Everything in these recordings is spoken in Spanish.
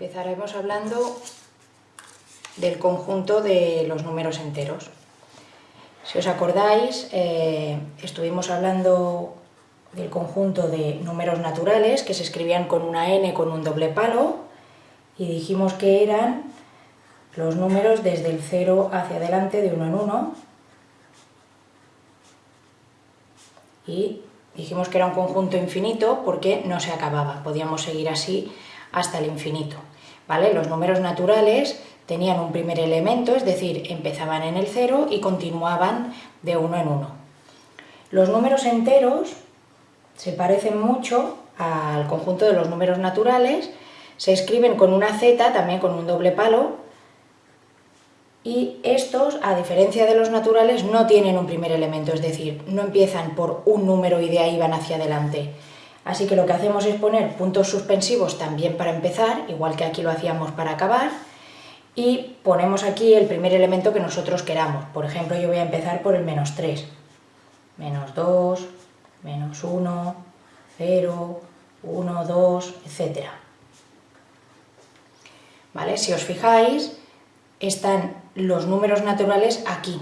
Empezaremos hablando del conjunto de los números enteros. Si os acordáis, eh, estuvimos hablando del conjunto de números naturales que se escribían con una n con un doble palo y dijimos que eran los números desde el 0 hacia adelante de uno en uno y dijimos que era un conjunto infinito porque no se acababa, podíamos seguir así hasta el infinito. Los números naturales tenían un primer elemento, es decir, empezaban en el 0 y continuaban de uno en uno. Los números enteros se parecen mucho al conjunto de los números naturales, se escriben con una z, también con un doble palo, y estos, a diferencia de los naturales, no tienen un primer elemento, es decir, no empiezan por un número y de ahí van hacia adelante. Así que lo que hacemos es poner puntos suspensivos también para empezar, igual que aquí lo hacíamos para acabar, y ponemos aquí el primer elemento que nosotros queramos. Por ejemplo, yo voy a empezar por el menos 3. Menos 2, menos 1, 0, 1, 2, etc. ¿Vale? Si os fijáis, están los números naturales aquí,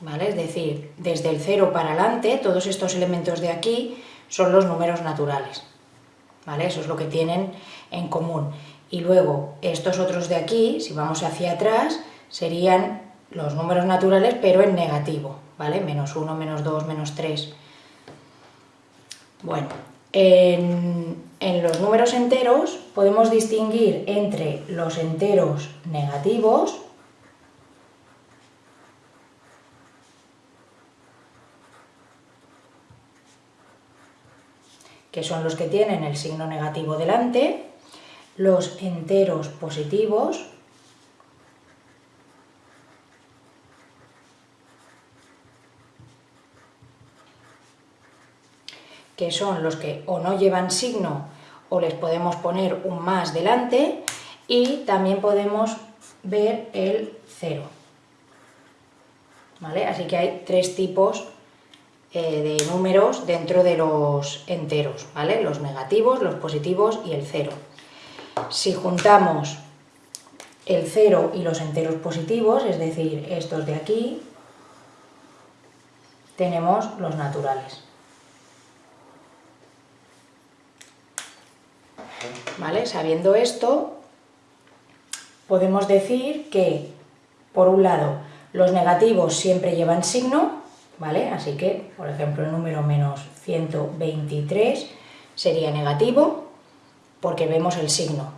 ¿vale? Es decir, desde el 0 para adelante, todos estos elementos de aquí son los números naturales, ¿vale? Eso es lo que tienen en común. Y luego, estos otros de aquí, si vamos hacia atrás, serían los números naturales, pero en negativo, ¿vale? Menos 1, menos 2, menos 3. Bueno, en, en los números enteros podemos distinguir entre los enteros negativos, que son los que tienen el signo negativo delante, los enteros positivos, que son los que o no llevan signo o les podemos poner un más delante y también podemos ver el cero. ¿Vale? Así que hay tres tipos eh, de números dentro de los enteros, ¿vale? Los negativos, los positivos y el cero. Si juntamos el cero y los enteros positivos, es decir, estos de aquí, tenemos los naturales. ¿Vale? Sabiendo esto, podemos decir que, por un lado, los negativos siempre llevan signo, ¿vale? Así que, por ejemplo, el número menos 123 sería negativo porque vemos el signo.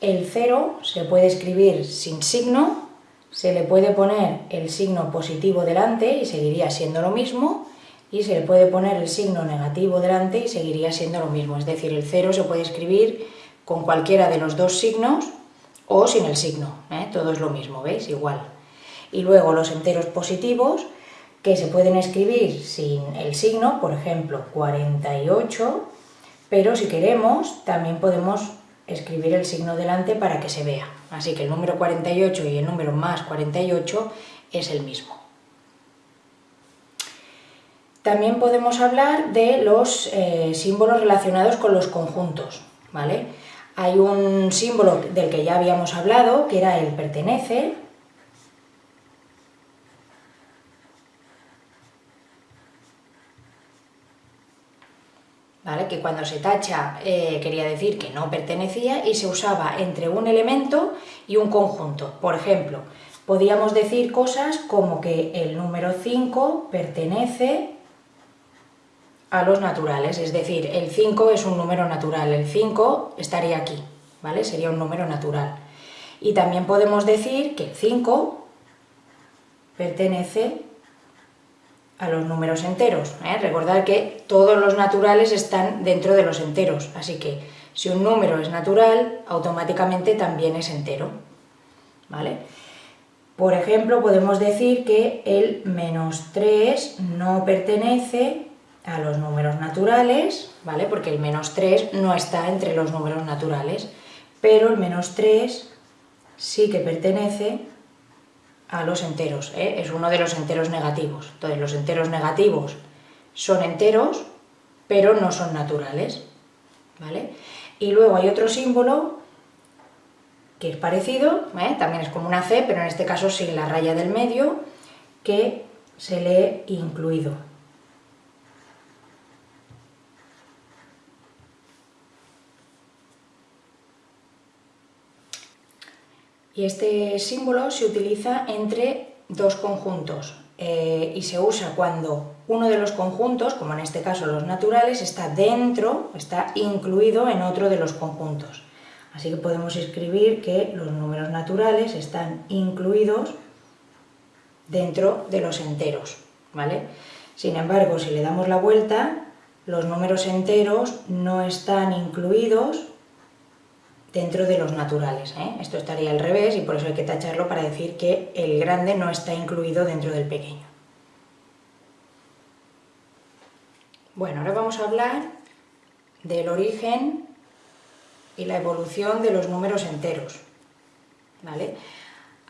El 0 se puede escribir sin signo, se le puede poner el signo positivo delante y seguiría siendo lo mismo, y se le puede poner el signo negativo delante y seguiría siendo lo mismo. Es decir, el 0 se puede escribir con cualquiera de los dos signos o sin el signo, ¿eh? todo es lo mismo, ¿veis? Igual. Y luego los enteros positivos que se pueden escribir sin el signo, por ejemplo 48, pero si queremos también podemos escribir el signo delante para que se vea. Así que el número 48 y el número más 48 es el mismo. También podemos hablar de los eh, símbolos relacionados con los conjuntos. ¿vale? Hay un símbolo del que ya habíamos hablado, que era el pertenece, que cuando se tacha eh, quería decir que no pertenecía y se usaba entre un elemento y un conjunto. Por ejemplo, podíamos decir cosas como que el número 5 pertenece a los naturales, es decir, el 5 es un número natural, el 5 estaría aquí, ¿vale? Sería un número natural. Y también podemos decir que el 5 pertenece a los números enteros. ¿eh? Recordad que todos los naturales están dentro de los enteros, así que si un número es natural, automáticamente también es entero. ¿vale? Por ejemplo, podemos decir que el menos 3 no pertenece a los números naturales, ¿vale? porque el menos 3 no está entre los números naturales, pero el menos 3 sí que pertenece a los enteros, ¿eh? es uno de los enteros negativos. Entonces los enteros negativos son enteros, pero no son naturales. ¿vale? Y luego hay otro símbolo que es parecido, ¿eh? también es como una C, pero en este caso sin la raya del medio, que se lee incluido. Y este símbolo se utiliza entre dos conjuntos eh, y se usa cuando uno de los conjuntos, como en este caso los naturales, está dentro, está incluido en otro de los conjuntos. Así que podemos escribir que los números naturales están incluidos dentro de los enteros, ¿vale? Sin embargo, si le damos la vuelta, los números enteros no están incluidos dentro de los naturales. ¿eh? Esto estaría al revés y por eso hay que tacharlo para decir que el grande no está incluido dentro del pequeño. Bueno, ahora vamos a hablar del origen y la evolución de los números enteros. ¿vale?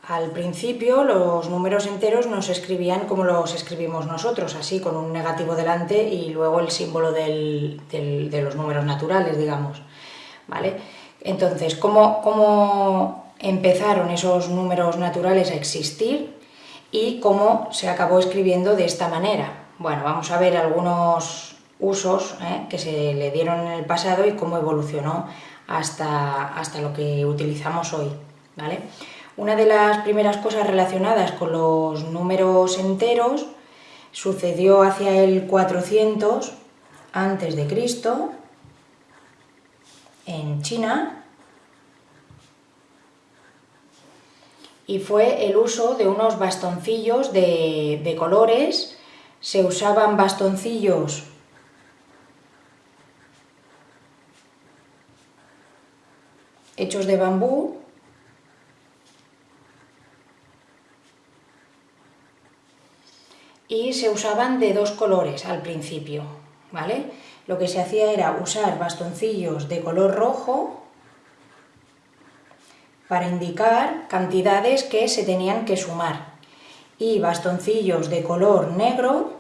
Al principio los números enteros no se escribían como los escribimos nosotros, así con un negativo delante y luego el símbolo de los números naturales, digamos. ¿vale? Entonces, ¿cómo, empezaron esos números naturales a existir y cómo se acabó escribiendo de esta manera? Bueno, vamos a ver algunos usos ¿eh? que se le dieron en el pasado y cómo evolucionó hasta, hasta lo que utilizamos hoy. ¿vale? Una de las primeras cosas relacionadas con los números enteros sucedió hacia el 400 antes de Cristo en China y fue el uso de unos bastoncillos de, colores, se usaban bastoncillos hechos de bambú y se usaban de dos colores al principio, ¿vale? lo que se hacía era usar bastoncillos de color rojo para indicar cantidades que se tenían que sumar y bastoncillos de color negro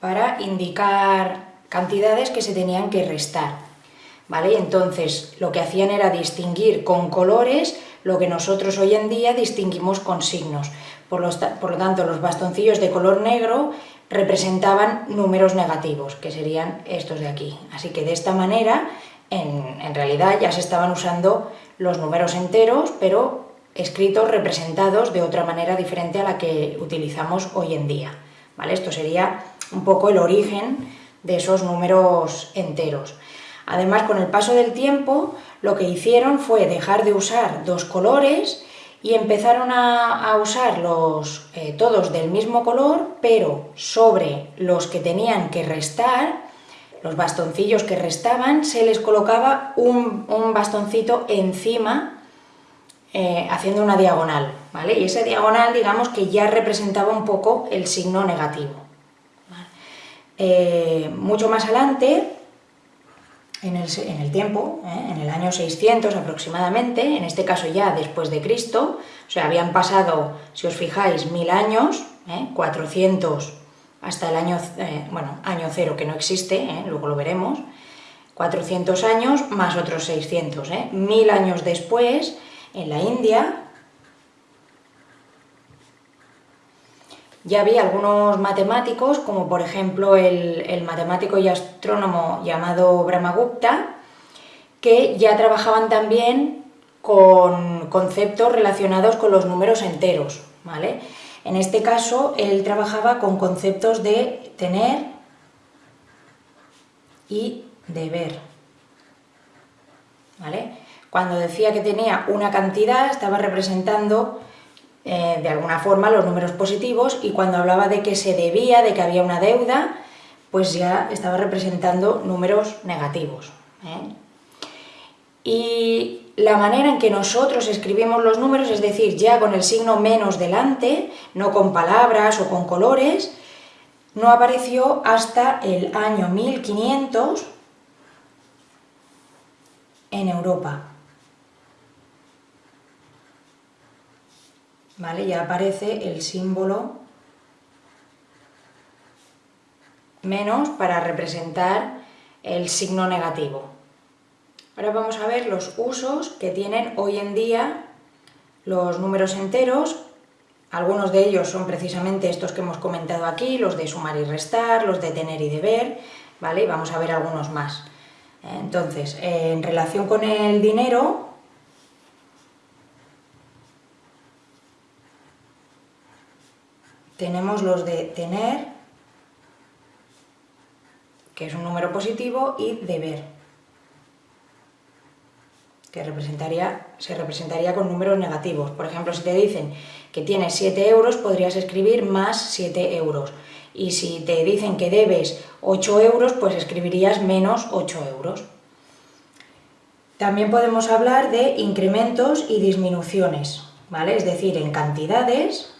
para indicar cantidades que se tenían que restar. ¿Vale? Entonces lo que hacían era distinguir con colores lo que nosotros hoy en día distinguimos con signos. Por, por lo tanto, los bastoncillos de color negro representaban números negativos, que serían estos de aquí. Así que de esta manera, en, realidad ya se estaban usando los números enteros, pero escritos representados de otra manera diferente a la que utilizamos hoy en día. ¿vale? Esto sería un poco el origen de esos números enteros. Además, con el paso del tiempo, lo que hicieron fue dejar de usar dos colores y empezaron a, los, eh, todos del mismo color, pero sobre los que tenían que restar, los bastoncillos que restaban, se les colocaba un, bastoncito encima eh, haciendo una diagonal, ¿vale? Y esa diagonal, digamos que ya representaba un poco el signo negativo. Eh, mucho más adelante, en el, tiempo, ¿eh? en el año 600 aproximadamente, en este caso ya después de Cristo, o sea, habían pasado, si os fijáis, mil años, 400 ¿eh? Hasta el año, eh, bueno, año cero que no existe, luego lo veremos, 400 años más otros 600, mil años después, en la India, Ya había algunos matemáticos, como por ejemplo el, matemático y astrónomo llamado Brahmagupta, que ya trabajaban también con conceptos relacionados con los números enteros. ¿vale? En este caso, él trabajaba con conceptos de tener y deber. ¿vale? Cuando decía que tenía una cantidad, estaba representando eh, de alguna forma los números positivos y cuando hablaba de que se debía, de que había una deuda, pues ya estaba representando números negativos. ¿eh? Y la manera en que nosotros escribimos los números, es decir, ya con el signo menos delante, no con palabras o con colores, no apareció hasta el año 1500 en Europa. Ya aparece el símbolo menos para representar el signo negativo. Ahora vamos a ver los usos que tienen hoy en día los números enteros. Algunos de ellos son precisamente estos que hemos comentado aquí, los de sumar y restar, los de tener y deber, ¿vale? Vamos a ver algunos más. Entonces, en relación con el dinero, tenemos los de tener, que es un número positivo, y deber que representaría, se representaría con números negativos. Por ejemplo, si te dicen que tienes 7 euros, podrías escribir más 7 euros. Y si te dicen que debes 8 euros, pues escribirías menos 8 euros. También podemos hablar de incrementos y disminuciones, ¿vale? Es decir, en cantidades,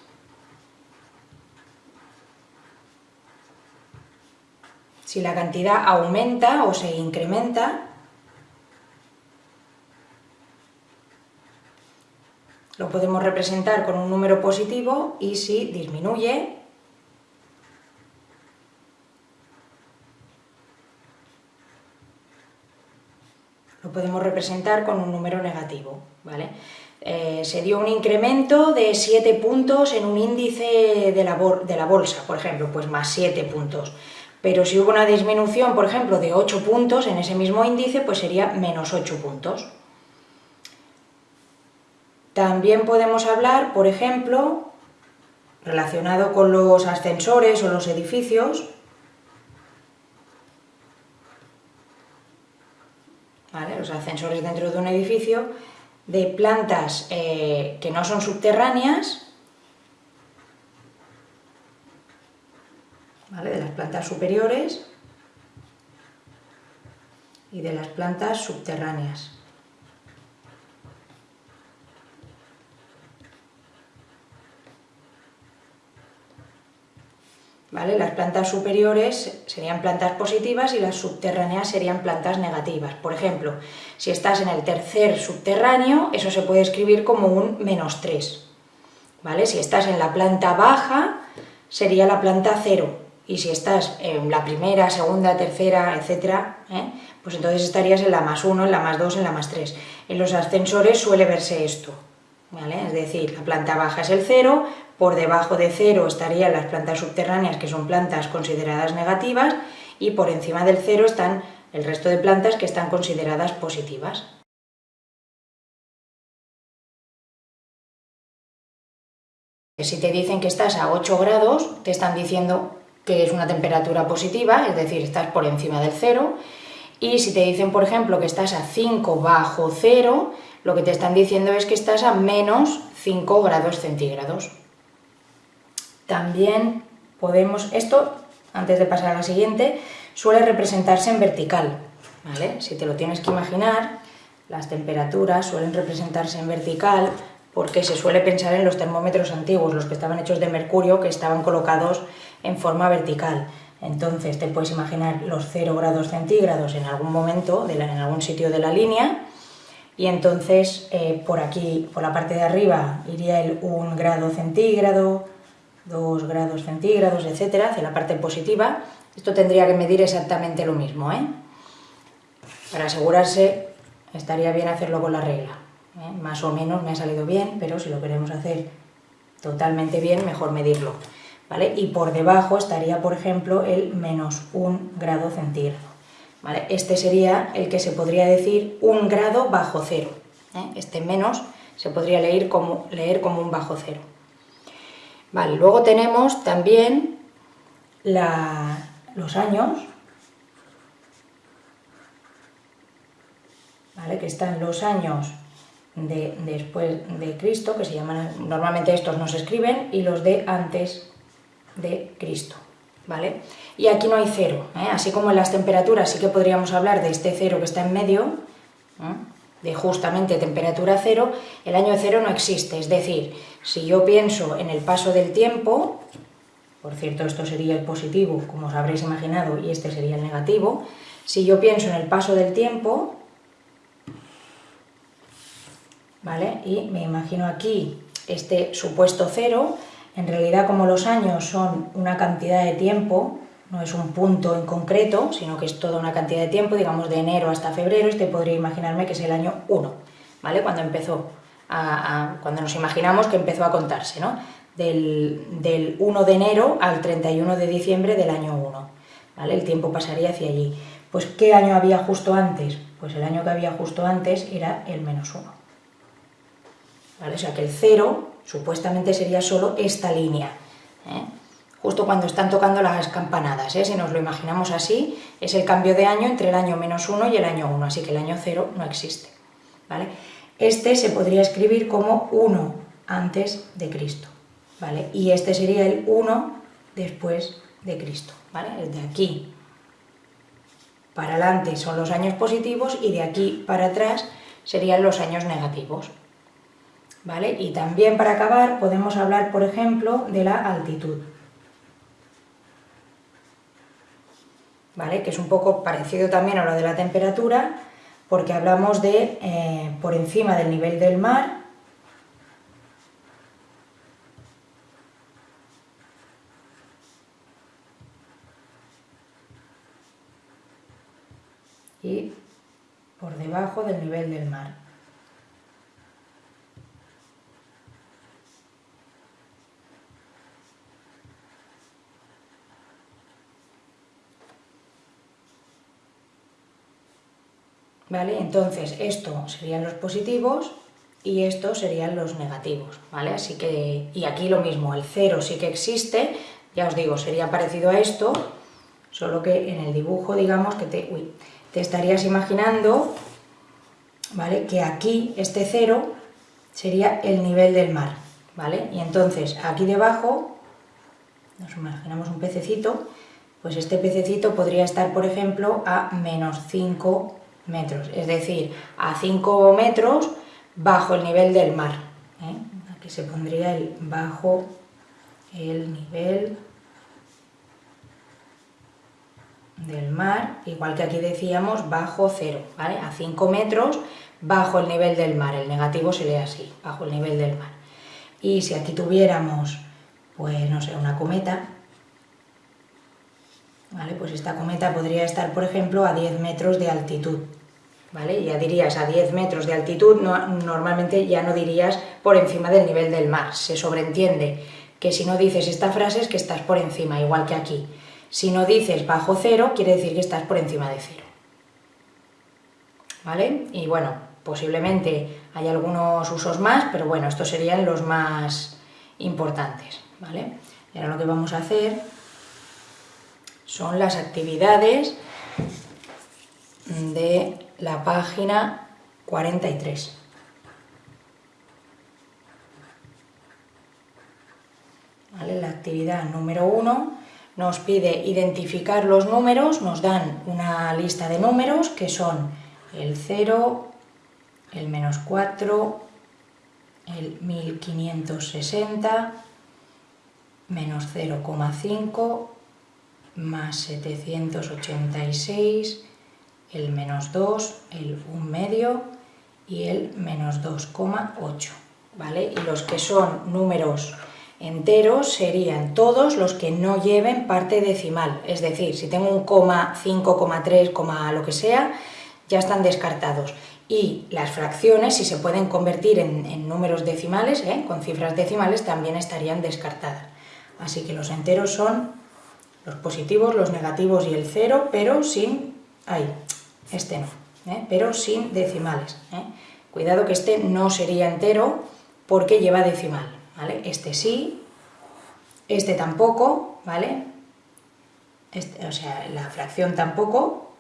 si la cantidad aumenta o se incrementa, lo podemos representar con un número positivo y si disminuye, lo podemos representar con un número negativo. ¿vale? Eh, se dio un incremento de 7 puntos en un índice de la, de la bolsa, por ejemplo, pues más 7 puntos. Pero si hubo una disminución, por ejemplo, de 8 puntos en ese mismo índice, pues sería menos 8 puntos. También podemos hablar, por ejemplo, relacionado con los ascensores o los edificios, los ascensores dentro de un edificio, de plantas eh, que no son subterráneas, de las plantas superiores y de las plantas subterráneas. Las plantas superiores serían plantas positivas y las subterráneas serían plantas negativas. Por ejemplo, si estás en el tercer subterráneo, eso se puede escribir como un menos 3. ¿vale? Si estás en la planta baja, sería la planta 0. Y si estás en la primera, segunda, tercera, etc., ¿eh? pues entonces estarías en la más 1, en la más 2, en la más 3. En los ascensores suele verse esto. Es decir, la planta baja es el 0, por debajo de 0 estarían las plantas subterráneas, que son plantas consideradas negativas, y por encima del 0 están el resto de plantas que están consideradas positivas. Si te dicen que estás a 8 grados, te están diciendo que es una temperatura positiva, es decir, estás por encima del 0, y si te dicen, por ejemplo, que estás a 5 bajo 0, lo que te están diciendo es que estás a menos 5 grados centígrados. También podemos, esto, antes de pasar a la siguiente, suele representarse en vertical, ¿vale? Si te lo tienes que imaginar, las temperaturas suelen representarse en vertical porque se suele pensar en los termómetros antiguos, los que estaban hechos de mercurio, que estaban colocados en forma vertical. Entonces te puedes imaginar los 0 grados centígrados en algún momento, en algún sitio de la línea, y entonces eh, por aquí, por la parte de arriba, iría el 1 grado centígrado, 2 grados centígrados, etcétera, hacia la parte positiva. Esto tendría que medir exactamente lo mismo, ¿eh? Para asegurarse, estaría bien hacerlo con la regla. ¿eh? Más o menos me ha salido bien, pero si lo queremos hacer totalmente bien, mejor medirlo. ¿vale? Y por debajo estaría, por ejemplo, el menos 1 grado centígrado. Este sería el que se podría decir un grado bajo cero. ¿eh? Este menos se podría leer como, leer como un bajo cero. Luego tenemos también los años, ¿vale? que están los años de, después de Cristo, que se llaman, normalmente estos no se escriben, y los de antes de Cristo. ¿vale? Y aquí no hay cero, ¿eh? así como en las temperaturas sí que podríamos hablar de este cero que está en medio, ¿eh? de justamente temperatura cero, el año cero no existe, es decir, si yo pienso en el paso del tiempo, por cierto esto sería el positivo, como os habréis imaginado, y este sería el negativo, si yo pienso en el paso del tiempo, ¿vale? Y me imagino aquí este supuesto cero, en realidad, como los años son una cantidad de tiempo, no es un punto en concreto, sino que es toda una cantidad de tiempo, digamos de enero hasta febrero, este podría imaginarme que es el año 1, ¿vale? Cuando empezó, cuando nos imaginamos que empezó a contarse, ¿no? Del, del 1 de enero al 31 de diciembre del año 1, ¿vale? El tiempo pasaría hacia allí. Pues, ¿qué año había justo antes? Pues el año que había justo antes era el menos 1. ¿Vale? O sea que el 0 supuestamente sería solo esta línea. ¿eh? Justo cuando están tocando las campanadas, ¿eh? si nos lo imaginamos así, es el cambio de año entre el año menos 1 y el año 1, así que el año 0 no existe. ¿vale? Este se podría escribir como 1 antes de Cristo, ¿vale? y este sería el 1 después de Cristo. ¿vale? De aquí para adelante son los años positivos y de aquí para atrás serían los años negativos. ¿Vale? Y también para acabar podemos hablar, por ejemplo, de la altitud. ¿Vale? Que es un poco parecido también a lo de la temperatura, porque hablamos de eh, por encima del nivel del mar y por debajo del nivel del mar. ¿Vale? Entonces, esto serían los positivos y estos serían los negativos, ¿vale? Así que, y aquí lo mismo, el cero sí que existe, ya os digo, sería parecido a esto, solo que en el dibujo, digamos, que te, te estarías imaginando ¿vale? que aquí este cero sería el nivel del mar. ¿vale? Y entonces aquí debajo, nos imaginamos un pececito, pues este pececito podría estar, por ejemplo, a menos 5 metros, es decir, a 5 metros bajo el nivel del mar. ¿eh? Aquí se pondría el bajo el nivel del mar, igual que aquí decíamos, bajo cero, ¿vale? A 5 metros bajo el nivel del mar, el negativo se lee así, bajo el nivel del mar. Y si aquí tuviéramos, pues no sé, una cometa, ¿vale? Pues esta cometa podría estar, por ejemplo, a 10 metros de altitud, ¿vale? Ya dirías a 10 metros de altitud, no, normalmente ya no dirías por encima del nivel del mar, se sobreentiende que si no dices esta frase es que estás por encima, igual que aquí. Si no dices bajo cero, quiere decir que estás por encima de cero. ¿Vale? Y bueno, posiblemente hay algunos usos más, pero bueno, estos serían los más importantes. ¿Vale? Y ahora lo que vamos a hacer son las actividades de la página 43. ¿Vale? La actividad número 1 nos pide identificar los números, nos dan una lista de números que son el 0, el menos 4, el 1560, menos 0,5, más 786, el menos 2, el 1 medio y el menos 2,8, ¿vale? Y los que son números enteros serían todos los que no lleven parte decimal, es decir, si tengo un coma, 5,3, coma lo que sea, ya están descartados. Y las fracciones, si se pueden convertir en, números decimales, ¿eh? con cifras decimales, también estarían descartadas. Así que los enteros son los positivos, los negativos y el cero, pero sin... ahí, este no, ¿eh? pero sin decimales. ¿eh? Cuidado que este no sería entero porque lleva decimal. Este sí, este tampoco, ¿vale? Este, o sea, la fracción tampoco,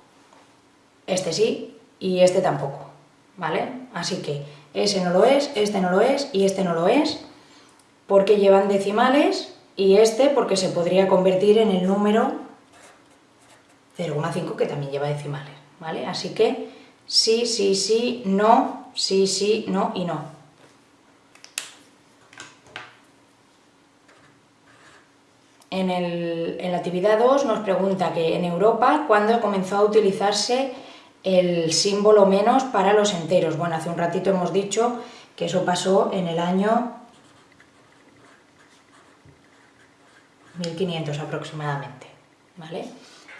este sí y este tampoco, ¿vale? Así que ese no lo es, este no lo es y este no lo es, porque llevan decimales y este porque se podría convertir en el número 0,5 que también lleva decimales, ¿vale? Así que sí, sí, sí, no, sí, sí, no y no. En, la actividad 2 nos pregunta que en Europa, ¿cuándo comenzó a utilizarse el símbolo menos para los enteros? Bueno, hace un ratito hemos dicho que eso pasó en el año 1500 aproximadamente. ¿vale?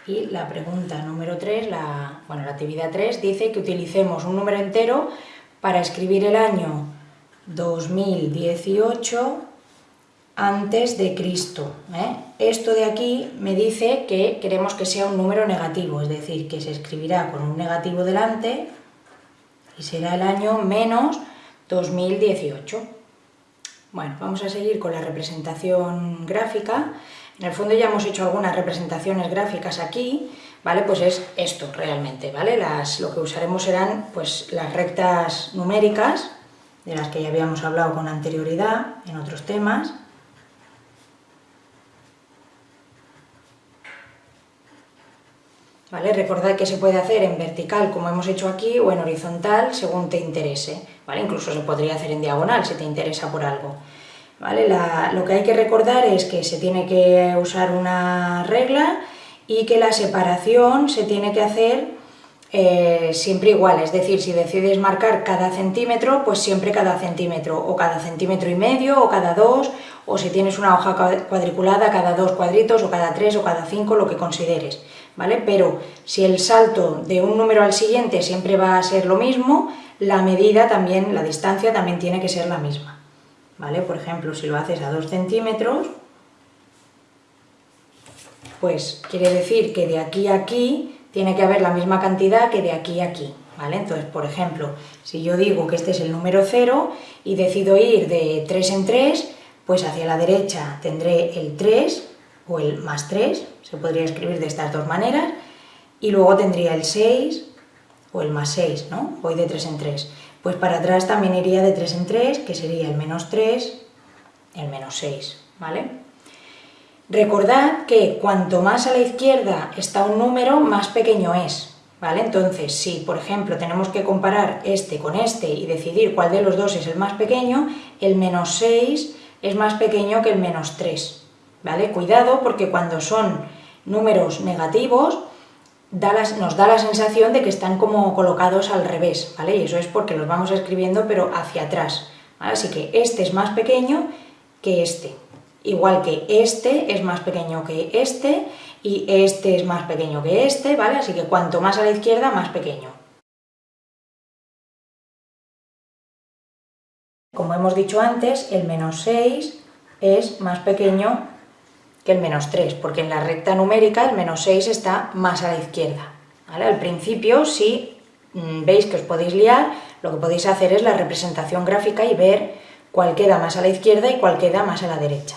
Y la pregunta número 3, la, bueno, la actividad 3, dice que utilicemos un número entero para escribir el año 2018 antes de Cristo. ¿eh? Esto de aquí me dice que queremos que sea un número negativo, es decir, que se escribirá con un negativo delante y será el año menos 2018. Bueno, vamos a seguir con la representación gráfica. En el fondo ya hemos hecho algunas representaciones gráficas aquí, ¿vale? Pues es esto realmente, ¿vale? Lo que usaremos serán pues, las rectas numéricas, de las que ya habíamos hablado con anterioridad en otros temas. ¿Vale? Recordad que se puede hacer en vertical, como hemos hecho aquí, o en horizontal, según te interese. ¿vale? Incluso se podría hacer en diagonal, si te interesa por algo. Lo que hay que recordar es que se tiene que usar una regla y que la separación se tiene que hacer eh, siempre igual, es decir, si decides marcar cada centímetro, pues siempre cada centímetro, o cada centímetro y medio, o cada dos, o si tienes una hoja cuadriculada, cada dos cuadritos, o cada tres, o cada cinco, lo que consideres. ¿vale? Pero si el salto de un número al siguiente siempre va a ser lo mismo, la medida también, la distancia también tiene que ser la misma, ¿vale? Por ejemplo, si lo haces a 2 centímetros, pues quiere decir que de aquí a aquí tiene que haber la misma cantidad que de aquí a aquí, ¿vale? Entonces, por ejemplo, si yo digo que este es el número 0 y decido ir de 3 en 3, pues hacia la derecha tendré el 3 o el más 3, se podría escribir de estas dos maneras, y luego tendría el 6 o el más 6, ¿no? Voy de 3 en 3. Pues para atrás también iría de 3 en 3, que sería el menos 3, el menos 6, ¿vale? Recordad que cuanto más a la izquierda está un número, más pequeño es, ¿vale? Entonces, si por ejemplo tenemos que comparar este con este y decidir cuál de los dos es el más pequeño, el menos 6 es más pequeño que el menos 3, ¿vale? Cuidado porque cuando son números negativos nos da la sensación de que están como colocados al revés, ¿vale? Y eso es porque los vamos escribiendo pero hacia atrás, Así que este es más pequeño que este, igual que este es más pequeño que este y este es más pequeño que este, ¿vale? Así que cuanto más a la izquierda, más pequeño. Como hemos dicho antes, el menos 6 es más pequeño el menos 3, porque en la recta numérica el menos 6 está más a la izquierda. Al principio, si mm, veis que os podéis liar, lo que podéis hacer es la representación gráfica y ver cuál queda más a la izquierda y cuál queda más a la derecha.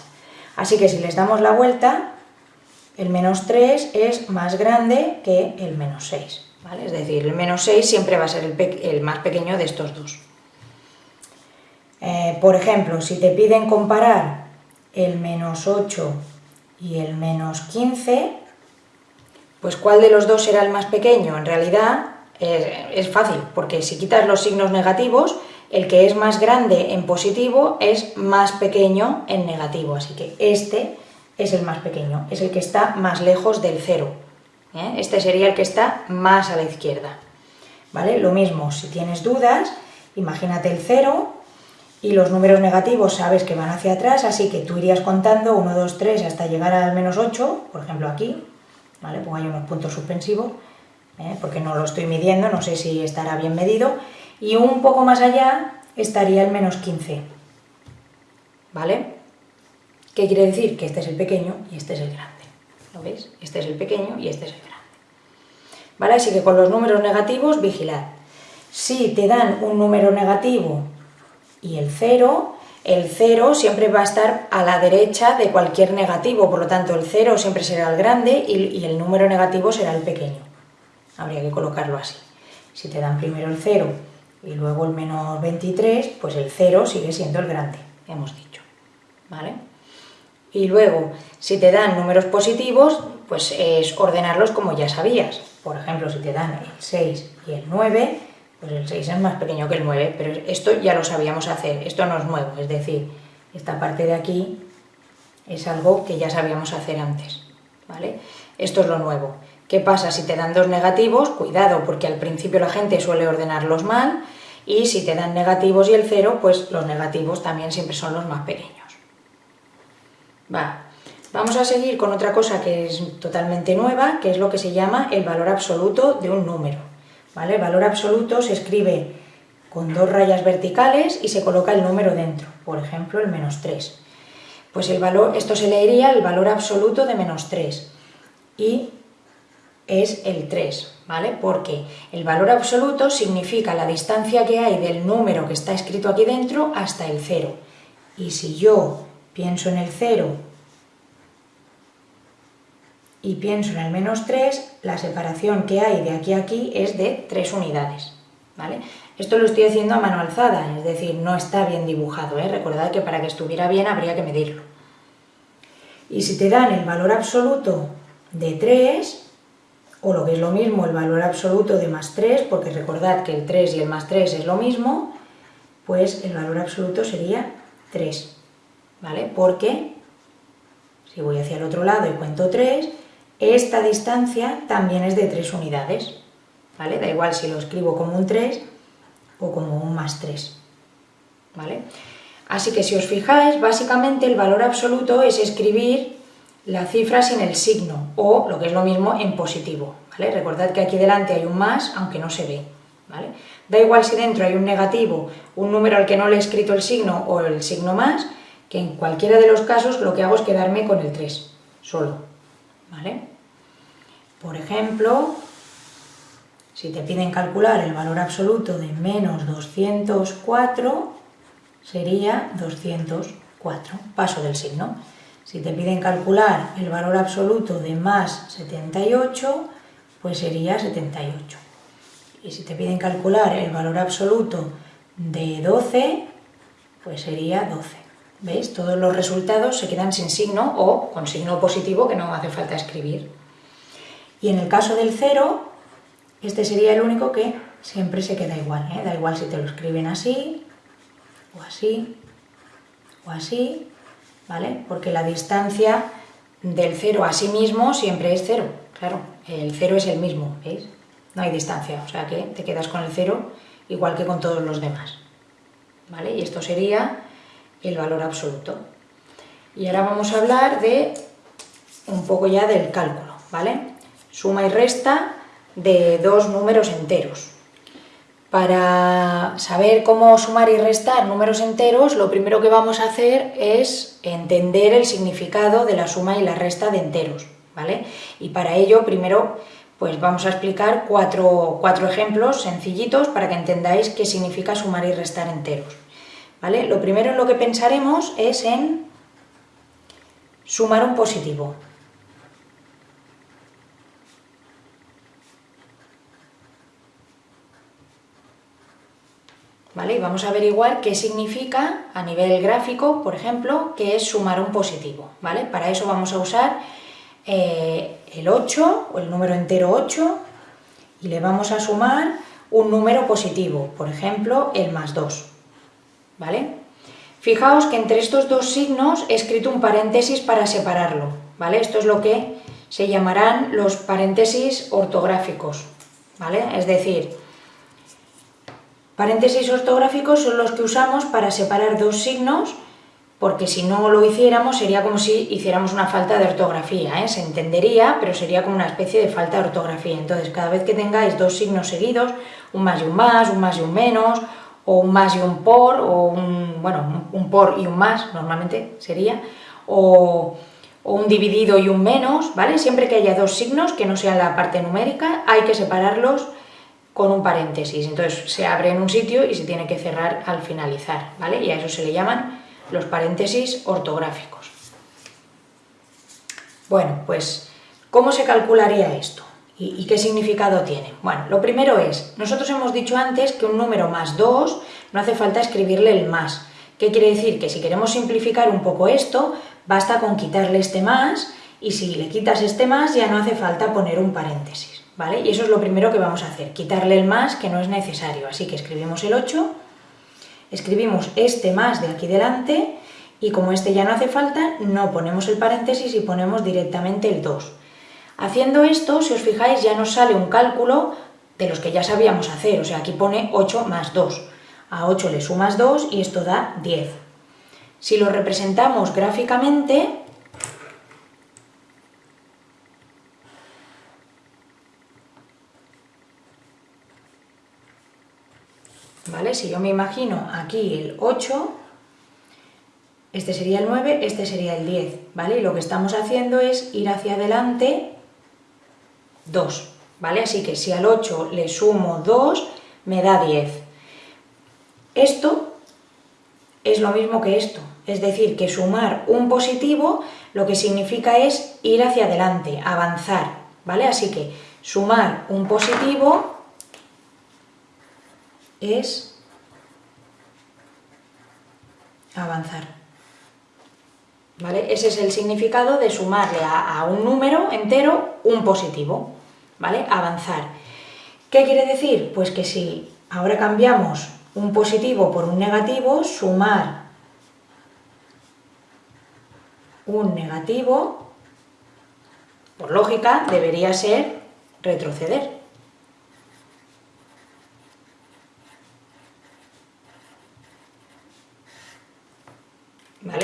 Así que si les damos la vuelta, el menos 3 es más grande que el menos 6. ¿vale? Es decir, el menos 6 siempre va a ser el, más pequeño de estos dos. Eh, por ejemplo, si te piden comparar el menos 8 y el menos 15, pues ¿cuál de los dos será el más pequeño? En realidad es, fácil, porque si quitas los signos negativos, el que es más grande en positivo es más pequeño en negativo, así que este es el más pequeño, es el que está más lejos del cero. ¿eh? Este sería el que está más a la izquierda. ¿Vale? Lo mismo, si tienes dudas, imagínate el cero y los números negativos sabes que van hacia atrás, así que tú irías contando 1, 2, 3 hasta llegar al menos 8, por ejemplo aquí, ¿vale? Pongo ahí unos puntos suspensivos, ¿eh? porque no lo estoy midiendo, no sé si estará bien medido, y un poco más allá estaría el menos 15, ¿vale? ¿Qué quiere decir? Que este es el pequeño y este es el grande, ¿lo veis? Este es el pequeño y este es el grande. ¿Vale? Así que con los números negativos, vigilad. Si te dan un número negativo y el 0, el 0 siempre va a estar a la derecha de cualquier negativo, por lo tanto el 0 siempre será el grande y, el número negativo será el pequeño. Habría que colocarlo así. Si te dan primero el 0 y luego el menos 23, pues el 0 sigue siendo el grande, hemos dicho. ¿Vale? Y luego, si te dan números positivos, pues es ordenarlos como ya sabías. Por ejemplo, si te dan el 6 y el 9, pues el 6 es más pequeño que el 9, pero esto ya lo sabíamos hacer, esto no es nuevo, es decir, esta parte de aquí es algo que ya sabíamos hacer antes, ¿vale? Esto es lo nuevo. ¿Qué pasa si te dan dos negativos? Cuidado, porque al principio la gente suele ordenarlos mal, y si te dan negativos y el 0, pues los negativos también siempre son los más pequeños. Va. Vamos a seguir con otra cosa que es totalmente nueva, que es lo que se llama el valor absoluto de un número. El valor absoluto se escribe con dos rayas verticales y se coloca el número dentro, por ejemplo el menos 3. Pues el valor, esto se leería el valor absoluto de menos 3 y es el 3, ¿vale? Porque el valor absoluto significa la distancia que hay del número que está escrito aquí dentro hasta el 0. Y si yo pienso en el 0 y pienso en el menos 3, la separación que hay de aquí a aquí es de 3 unidades, ¿vale? Esto lo estoy haciendo a mano alzada, es decir, no está bien dibujado, ¿eh? recordad que para que estuviera bien habría que medirlo. Y si te dan el valor absoluto de 3, o lo que es lo mismo, el valor absoluto de más 3, porque recordad que el 3 y el más 3 es lo mismo, pues el valor absoluto sería 3, ¿vale? Porque, si voy hacia el otro lado y cuento 3, esta distancia también es de 3 unidades, ¿vale? Da igual si lo escribo como un 3 o como un más 3, ¿vale? Así que si os fijáis, básicamente el valor absoluto es escribir la cifra sin el signo, o lo que es lo mismo en positivo, ¿vale? Recordad que aquí delante hay un más, aunque no se ve, ¿vale? Da igual si dentro hay un negativo, un número al que no le he escrito el signo o el signo más, que en cualquiera de los casos lo que hago es quedarme con el 3, solo, ¿vale? Por ejemplo, si te piden calcular el valor absoluto de menos 204, sería 204, paso del signo. Si te piden calcular el valor absoluto de más 78, pues sería 78. Y si te piden calcular el valor absoluto de 12, pues sería 12. ¿Veis? Todos los resultados se quedan sin signo o con signo positivo que no hace falta escribir. Y en el caso del 0, este sería el único que siempre se queda igual, ¿eh? da igual si te lo escriben así, o así, o así, ¿vale? Porque la distancia del 0 a sí mismo siempre es 0, claro, el 0 es el mismo, ¿veis? No hay distancia, o sea que te quedas con el 0 igual que con todos los demás, ¿vale? Y esto sería el valor absoluto. Y ahora vamos a hablar de un poco ya del cálculo, ¿vale? Suma y resta de dos números enteros. Para saber cómo sumar y restar números enteros, lo primero que vamos a hacer es entender el significado de la suma y la resta de enteros, ¿vale? Y para ello, primero, pues vamos a explicar cuatro, cuatro ejemplos sencillitos para que entendáis qué significa sumar y restar enteros, ¿vale? Lo primero en lo que pensaremos es en sumar un positivo, ¿vale? Y vamos a averiguar qué significa a nivel gráfico, por ejemplo, que es sumar un positivo, ¿vale? Para eso vamos a usar eh, el 8, o el número entero 8, y le vamos a sumar un número positivo, por ejemplo, el más 2, ¿vale? Fijaos que entre estos dos signos he escrito un paréntesis para separarlo, ¿vale? Esto es lo que se llamarán los paréntesis ortográficos, ¿vale? Es decir, Paréntesis ortográficos son los que usamos para separar dos signos, porque si no lo hiciéramos sería como si hiciéramos una falta de ortografía, ¿eh? se entendería, pero sería como una especie de falta de ortografía. Entonces, cada vez que tengáis dos signos seguidos, un más y un más, un más y un menos, o un más y un por, o un, bueno, un por y un más, normalmente sería, o, o un dividido y un menos, ¿vale? Siempre que haya dos signos, que no sean la parte numérica, hay que separarlos con un paréntesis. Entonces se abre en un sitio y se tiene que cerrar al finalizar, ¿vale? Y a eso se le llaman los paréntesis ortográficos. Bueno, pues, ¿cómo se calcularía esto? ¿Y, qué significado tiene? Bueno, lo primero es, nosotros hemos dicho antes que un número más 2 no hace falta escribirle el más. ¿Qué quiere decir? Que si queremos simplificar un poco esto, basta con quitarle este más y si le quitas este más ya no hace falta poner un paréntesis. Y eso es lo primero que vamos a hacer, quitarle el más que no es necesario. Así que escribimos el 8, escribimos este más de aquí delante y como este ya no hace falta, no ponemos el paréntesis y ponemos directamente el 2. Haciendo esto, si os fijáis, ya nos sale un cálculo de los que ya sabíamos hacer, o sea, aquí pone 8 más 2. A 8 le sumas 2 y esto da 10. Si lo representamos gráficamente, Si yo me imagino aquí el 8, este sería el 9, este sería el 10, ¿vale? Y lo que estamos haciendo es ir hacia adelante 2, ¿vale? Así que si al 8 le sumo 2, me da 10. Esto es lo mismo que esto, es decir, que sumar un positivo lo que significa es ir hacia adelante, avanzar, ¿vale? Así que sumar un positivo es avanzar. ¿Vale? Ese es el significado de sumarle a, un número entero un positivo, ¿vale? Avanzar. ¿Qué quiere decir? Pues que si ahora cambiamos un positivo por un negativo, sumar un negativo, por lógica, debería ser retroceder.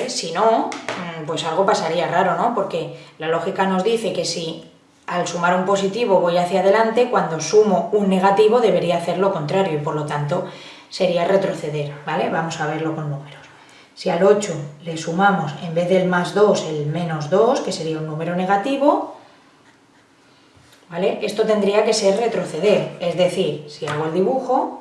Si no, mm, pues algo pasaría raro, ¿no? Porque la lógica nos dice que si al sumar un positivo voy hacia adelante, cuando sumo un negativo debería hacer lo contrario y por lo tanto sería retroceder, ¿vale? Vamos a verlo con números. Si al 8 le sumamos en vez del más 2 el menos 2, que sería un número negativo, ¿vale? Esto tendría que ser retroceder, es decir, si hago el dibujo,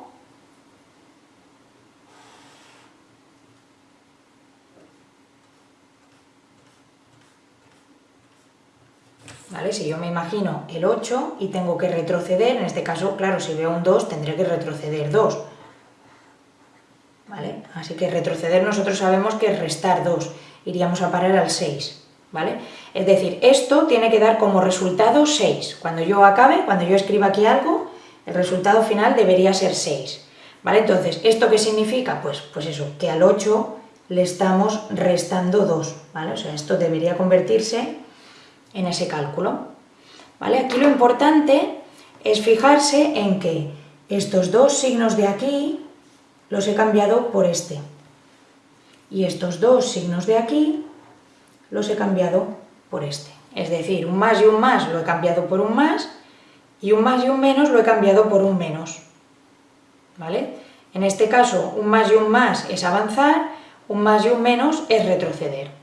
Si yo me imagino el 8 y tengo que retroceder, en este caso, claro, si veo un 2 tendré que retroceder 2. ¿vale? Así que retroceder nosotros sabemos que es restar 2, iríamos a parar al 6, ¿vale? Es decir, esto tiene que dar como resultado 6. Cuando yo acabe, cuando yo escriba aquí algo, el resultado final debería ser 6, ¿vale? Entonces, ¿esto qué significa? Pues, pues eso, que al 8 le estamos restando 2, ¿vale? O sea, esto debería convertirse en ese cálculo, ¿vale? Aquí lo importante es fijarse en que estos dos signos de aquí los he cambiado por este. Y estos dos signos de aquí los he cambiado por este. Es decir, un más y un más lo he cambiado por un más y un más y un menos lo he cambiado por un menos. ¿Vale? En este caso, un más y un más es avanzar, un más y un menos es retroceder.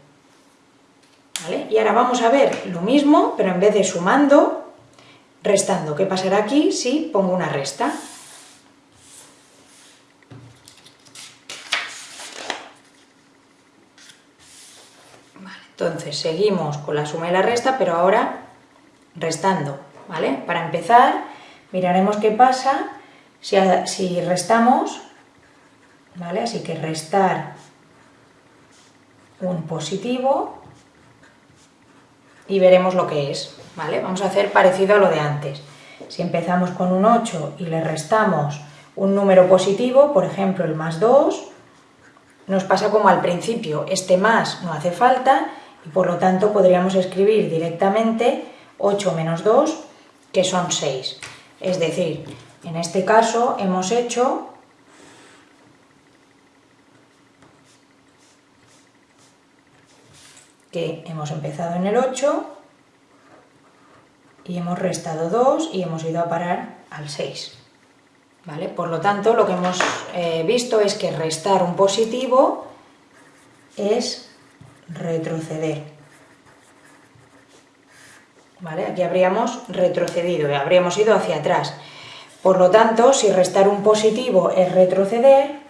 Y ahora vamos a ver lo mismo, pero en vez de sumando, restando. ¿Qué pasará aquí si pongo una resta? Entonces, seguimos con la suma y la resta, pero ahora restando, ¿vale? Para empezar, miraremos qué pasa si, si restamos, ¿vale? Así que restar un positivo y veremos lo que es, ¿vale? Vamos a hacer parecido a lo de antes. Si empezamos con un 8 y le restamos un número positivo, por ejemplo el más 2, nos pasa como al principio, este más no hace falta y por lo tanto podríamos escribir directamente 8 menos 2, que son 6. Es decir, en este caso hemos hecho hemos empezado en el 8 y hemos restado 2 y hemos ido a parar al 6. ¿Vale? Por lo tanto, lo que hemos eh, visto es que restar un positivo es retroceder. ¿Vale? Aquí habríamos retrocedido, habríamos ido hacia atrás. Por lo tanto, si restar un positivo es retroceder,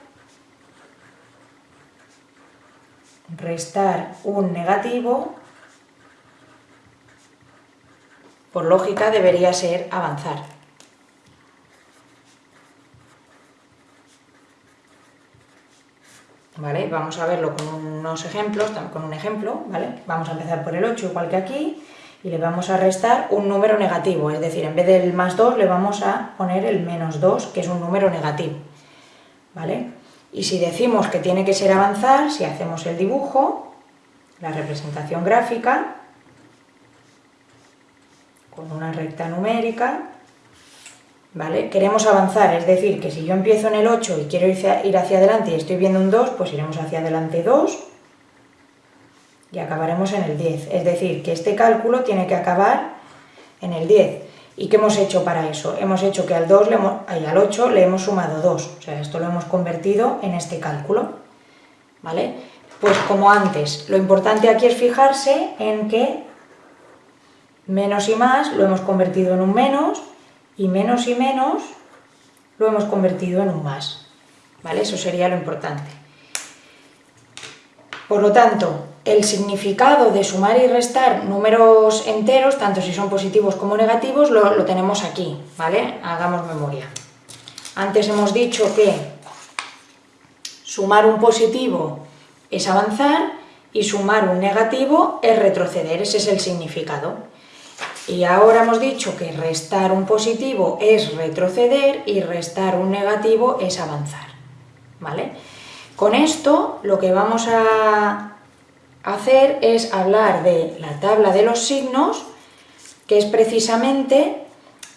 restar un negativo, por lógica debería ser avanzar. ¿vale? Vamos a verlo con unos ejemplos, con un ejemplo, ¿vale? Vamos a empezar por el 8 igual que aquí y le vamos a restar un número negativo, es decir, en vez del más 2 le vamos a poner el menos 2, que es un número negativo, ¿vale? Y si decimos que tiene que ser avanzar, si hacemos el dibujo, la representación gráfica, con una recta numérica, ¿vale? Queremos avanzar, es decir, que si yo empiezo en el 8 y quiero ir hacia adelante y estoy viendo un 2, pues iremos hacia adelante 2 y acabaremos en el 10. Es decir, que este cálculo tiene que acabar en el 10. ¿Y qué hemos hecho para eso? Hemos hecho que al, 2 le al 8 le hemos sumado 2, o sea, esto lo hemos convertido en este cálculo, ¿vale? Pues como antes, lo importante aquí es fijarse en que menos y más lo hemos convertido en un menos, y menos y menos lo hemos convertido en un más, ¿vale? Eso sería lo importante. Por lo tanto, el significado de sumar y restar números enteros, tanto si son positivos como negativos, lo, tenemos aquí, ¿vale? Hagamos memoria. Antes hemos dicho que sumar un positivo es avanzar y sumar un negativo es retroceder, ese es el significado. Y ahora hemos dicho que restar un positivo es retroceder y restar un negativo es avanzar, ¿vale? Con esto lo que vamos a hacer es hablar de la tabla de los signos, que es precisamente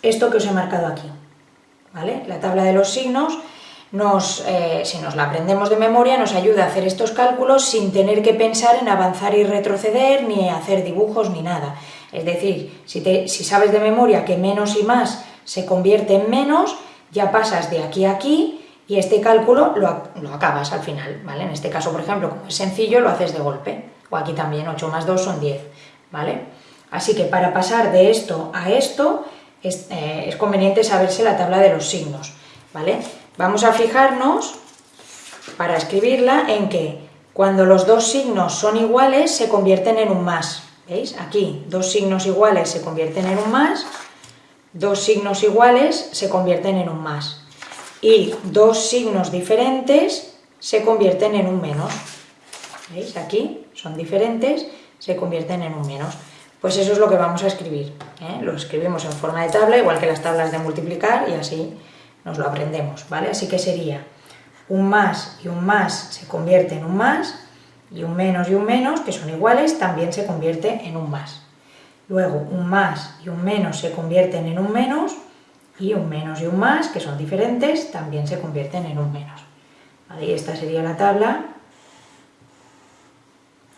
esto que os he marcado aquí. ¿vale? La tabla de los signos, nos, eh, si nos la aprendemos de memoria, nos ayuda a hacer estos cálculos sin tener que pensar en avanzar y retroceder, ni hacer dibujos, ni nada. Es decir, si, sabes de memoria que menos y más se convierte en menos, ya pasas de aquí a aquí y este cálculo lo, lo, acabas al final, ¿vale? En este caso, por ejemplo, como es sencillo, lo haces de golpe o aquí también 8 más 2 son 10, ¿vale? Así que para pasar de esto a esto eh, es, conveniente saberse la tabla de los signos, ¿vale? Vamos a fijarnos, para escribirla, en que cuando los dos signos son iguales se convierten en un más, ¿veis? Aquí dos signos iguales se convierten en un más, dos signos iguales se convierten en un más, y dos signos diferentes se convierten en un menos, ¿veis? Aquí son diferentes, se convierten en un menos. Pues eso es lo que vamos a escribir. ¿eh? Lo escribimos en forma de tabla, igual que las tablas de multiplicar, y así nos lo aprendemos, ¿vale? Así que sería un más y un más se convierte en un más, y un menos y un menos, que son iguales, también se convierte en un más. Luego, un más y un menos se convierten en un menos, y un menos y un más, que son diferentes, también se convierten en un menos. Ahí esta sería la tabla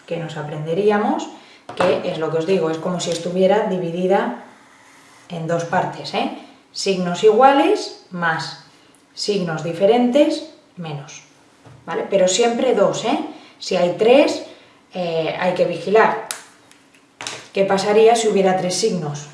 que nos aprenderíamos, que es lo que os digo, es como si estuviera dividida en dos partes, ¿eh? signos iguales más signos diferentes menos, ¿vale? Pero siempre dos, ¿eh? Si hay tres, eh, hay que vigilar. ¿Qué pasaría si hubiera tres signos?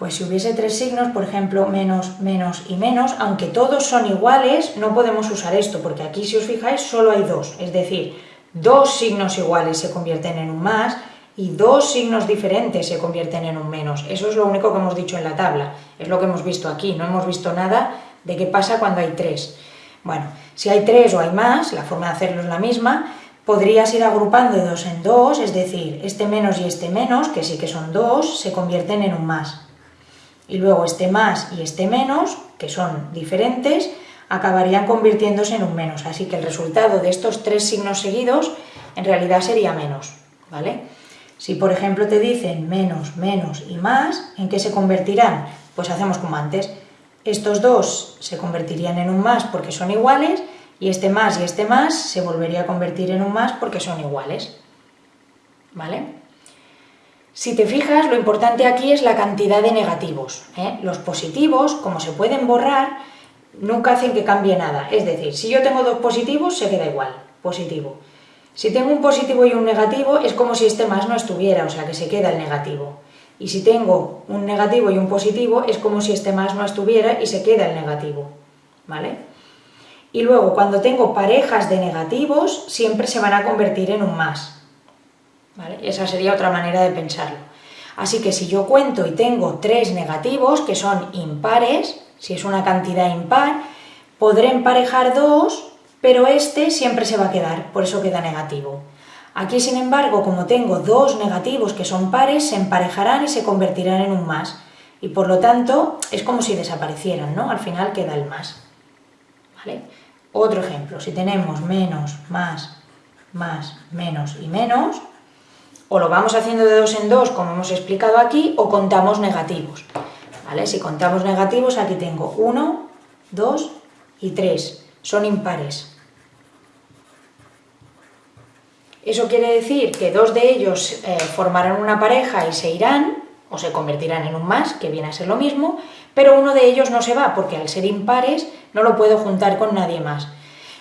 Pues si hubiese tres signos, por ejemplo, menos, menos y menos, aunque todos son iguales, no podemos usar esto, porque aquí, si os fijáis, solo hay dos. Es decir, dos signos iguales se convierten en un más y dos signos diferentes se convierten en un menos. Eso es lo único que hemos dicho en la tabla, es lo que hemos visto aquí, no hemos visto nada de qué pasa cuando hay tres. Bueno, si hay tres o hay más, la forma de hacerlo es la misma, podrías ir agrupando dos en dos, es decir, este menos y este menos, que sí que son dos, se convierten en un más y luego este más y este menos, que son diferentes, acabarían convirtiéndose en un menos. Así que el resultado de estos tres signos seguidos en realidad sería menos, ¿vale? Si por ejemplo te dicen menos, menos y más, ¿en qué se convertirán? Pues hacemos como antes. Estos dos se convertirían en un más porque son iguales y este más y este más se volvería a convertir en un más porque son iguales, ¿vale? Si te fijas, lo importante aquí es la cantidad de negativos. ¿eh? Los positivos, como se pueden borrar, nunca hacen que cambie nada. Es decir, si yo tengo dos positivos, se queda igual, positivo. Si tengo un positivo y un negativo, es como si este más no estuviera, o sea que se queda el negativo. Y si tengo un negativo y un positivo, es como si este más no estuviera y se queda el negativo. ¿Vale? Y luego, cuando tengo parejas de negativos, siempre se van a convertir en un más. Esa sería otra manera de pensarlo. Así que si yo cuento y tengo tres negativos, que son impares, si es una cantidad impar, podré emparejar dos, pero este siempre se va a quedar, por eso queda negativo. Aquí, sin embargo, como tengo dos negativos que son pares, se emparejarán y se convertirán en un más. Y por lo tanto, es como si desaparecieran, ¿no? Al final queda el más. Otro ejemplo, si tenemos menos, más, más, menos y menos, o lo vamos haciendo de dos en dos, como hemos explicado aquí, o contamos negativos. ¿Vale? Si contamos negativos, aquí tengo 1, 2 y 3. Son impares. Eso quiere decir que dos de ellos eh, formarán una pareja y se irán, o se convertirán en un más, que viene a ser lo mismo, pero uno de ellos no se va, porque al ser impares no lo puedo juntar con nadie más.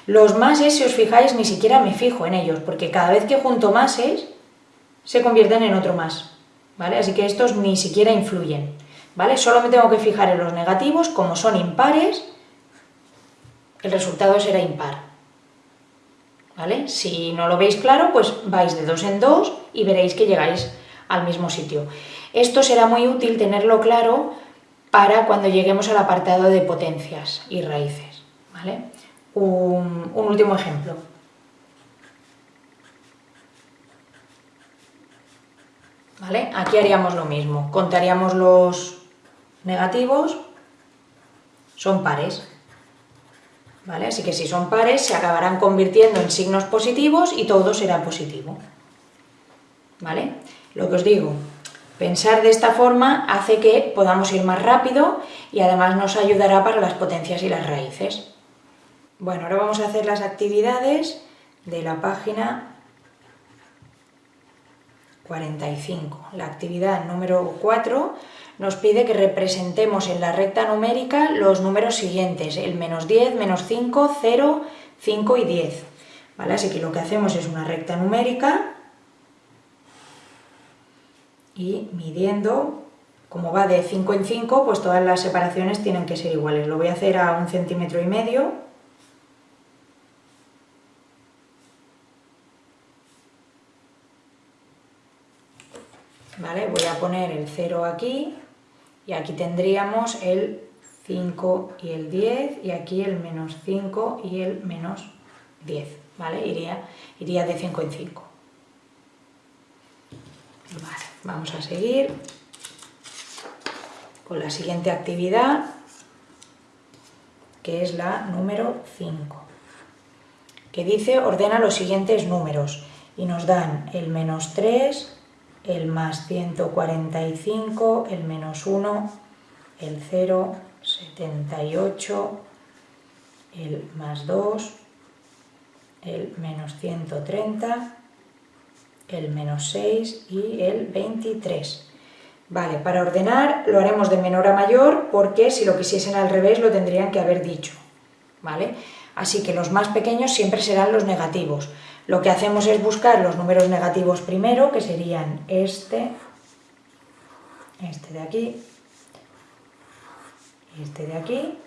Los máses, si os fijáis, ni siquiera me fijo en ellos, porque cada vez que junto máses, se convierten en otro más, ¿vale? Así que estos ni siquiera influyen, ¿vale? Solo me tengo que fijar en los negativos, como son impares, el resultado será impar, ¿vale? Si no lo veis claro, pues vais de dos en dos y veréis que llegáis al mismo sitio. Esto será muy útil tenerlo claro para cuando lleguemos al apartado de potencias y raíces. ¿vale? Un, último ejemplo. ¿Vale? Aquí haríamos lo mismo, contaríamos los negativos, son pares. ¿Vale? Así que si son pares se acabarán convirtiendo en signos positivos y todo será positivo. ¿Vale? Lo que os digo, Pensar de esta forma hace que podamos ir más rápido y además nos ayudará para las potencias y las raíces. Bueno, ahora vamos a hacer las actividades de la página 45. La actividad número 4 nos pide que representemos en la recta numérica los números siguientes, el menos 10, menos 5, 0, 5 y 10. ¿Vale? Así que lo que hacemos es una recta numérica y midiendo, como va de 5 en 5, pues todas las separaciones tienen que ser iguales. Lo voy a hacer a un centímetro y medio. ¿Vale? Voy a poner el 0 aquí y aquí tendríamos el 5 y el 10 y aquí el menos 5 y el menos 10, ¿vale? Iría, iría de 5 en 5. Vale. Vamos a seguir con la siguiente actividad, que es la número 5, que dice ordena los siguientes números y nos dan el menos 3, el más 145, el menos 1, el 0, 78, el más 2, el menos 130, el menos 6 y el 23. Vale, para ordenar lo haremos de menor a mayor porque si lo quisiesen al revés lo tendrían que haber dicho. ¿Vale? Así que los más pequeños siempre serán los negativos. Lo que hacemos es buscar los números negativos primero, que serían este, este de aquí, este de aquí,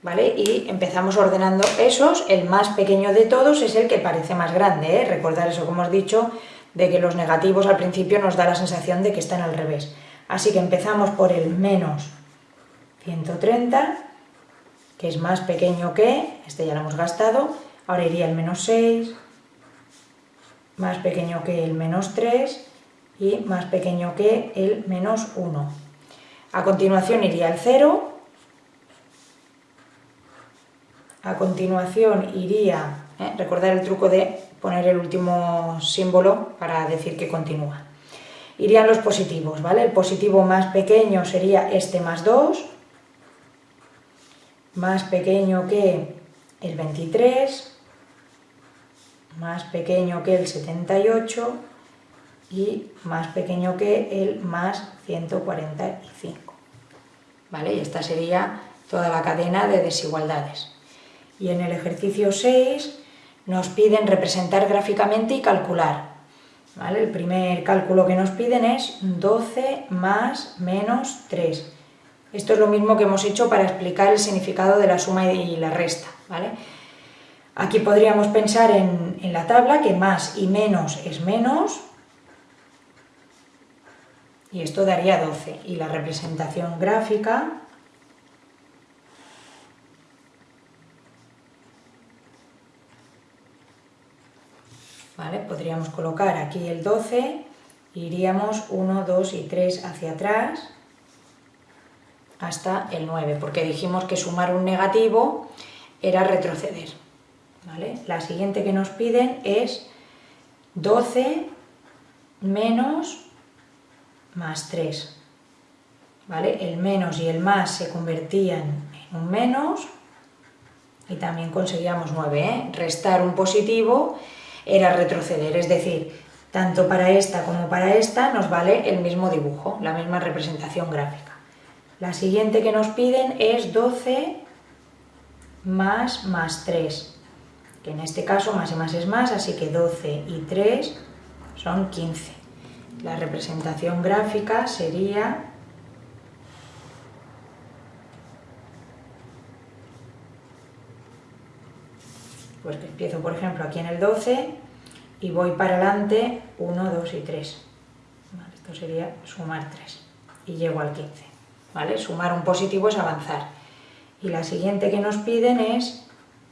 ¿vale? Y empezamos ordenando esos, el más pequeño de todos es el que parece más grande, ¿eh? Recordar eso, como os dicho, de que los negativos al principio nos da la sensación de que están al revés. Así que empezamos por el menos 130, que es más pequeño que, este ya lo hemos gastado, ahora iría el menos 6, más pequeño que el menos 3 y más pequeño que el menos 1. A continuación iría el 0, a continuación iría, ¿eh? recordar el truco de poner el último símbolo para decir que continúa. Irían los positivos, ¿vale? El positivo más pequeño sería este más 2, más pequeño que el 23, más pequeño que el 78 y más pequeño que el más 145. ¿Vale? Y esta sería toda la cadena de desigualdades. Y en el ejercicio 6 nos piden representar gráficamente y calcular. El primer cálculo que nos piden es 12 más menos 3. Esto es lo mismo que hemos hecho para explicar el significado de la suma y la resta. ¿vale? Aquí podríamos pensar en, la tabla que más y menos es menos, y esto daría 12. Y la representación gráfica Podríamos colocar aquí el 12, iríamos 1, 2 y 3 hacia atrás hasta el 9, porque dijimos que sumar un negativo era retroceder. La siguiente que nos piden es 12 menos más 3. ¿Vale? El menos y el más se convertían en un menos y también conseguíamos 9. ¿eh? Restar un positivo era retroceder, es decir, tanto para esta como para esta nos vale el mismo dibujo, la misma representación gráfica. La siguiente que nos piden es 12 más más 3, que en este caso más y más es más, así que 12 y 3 son 15. La representación gráfica sería pues que empiezo por ejemplo aquí en el 12 y voy para adelante 1, 2 y 3. esto sería sumar 3 y llego al 15. ¿vale? Sumar un positivo es avanzar. Y la siguiente que nos piden es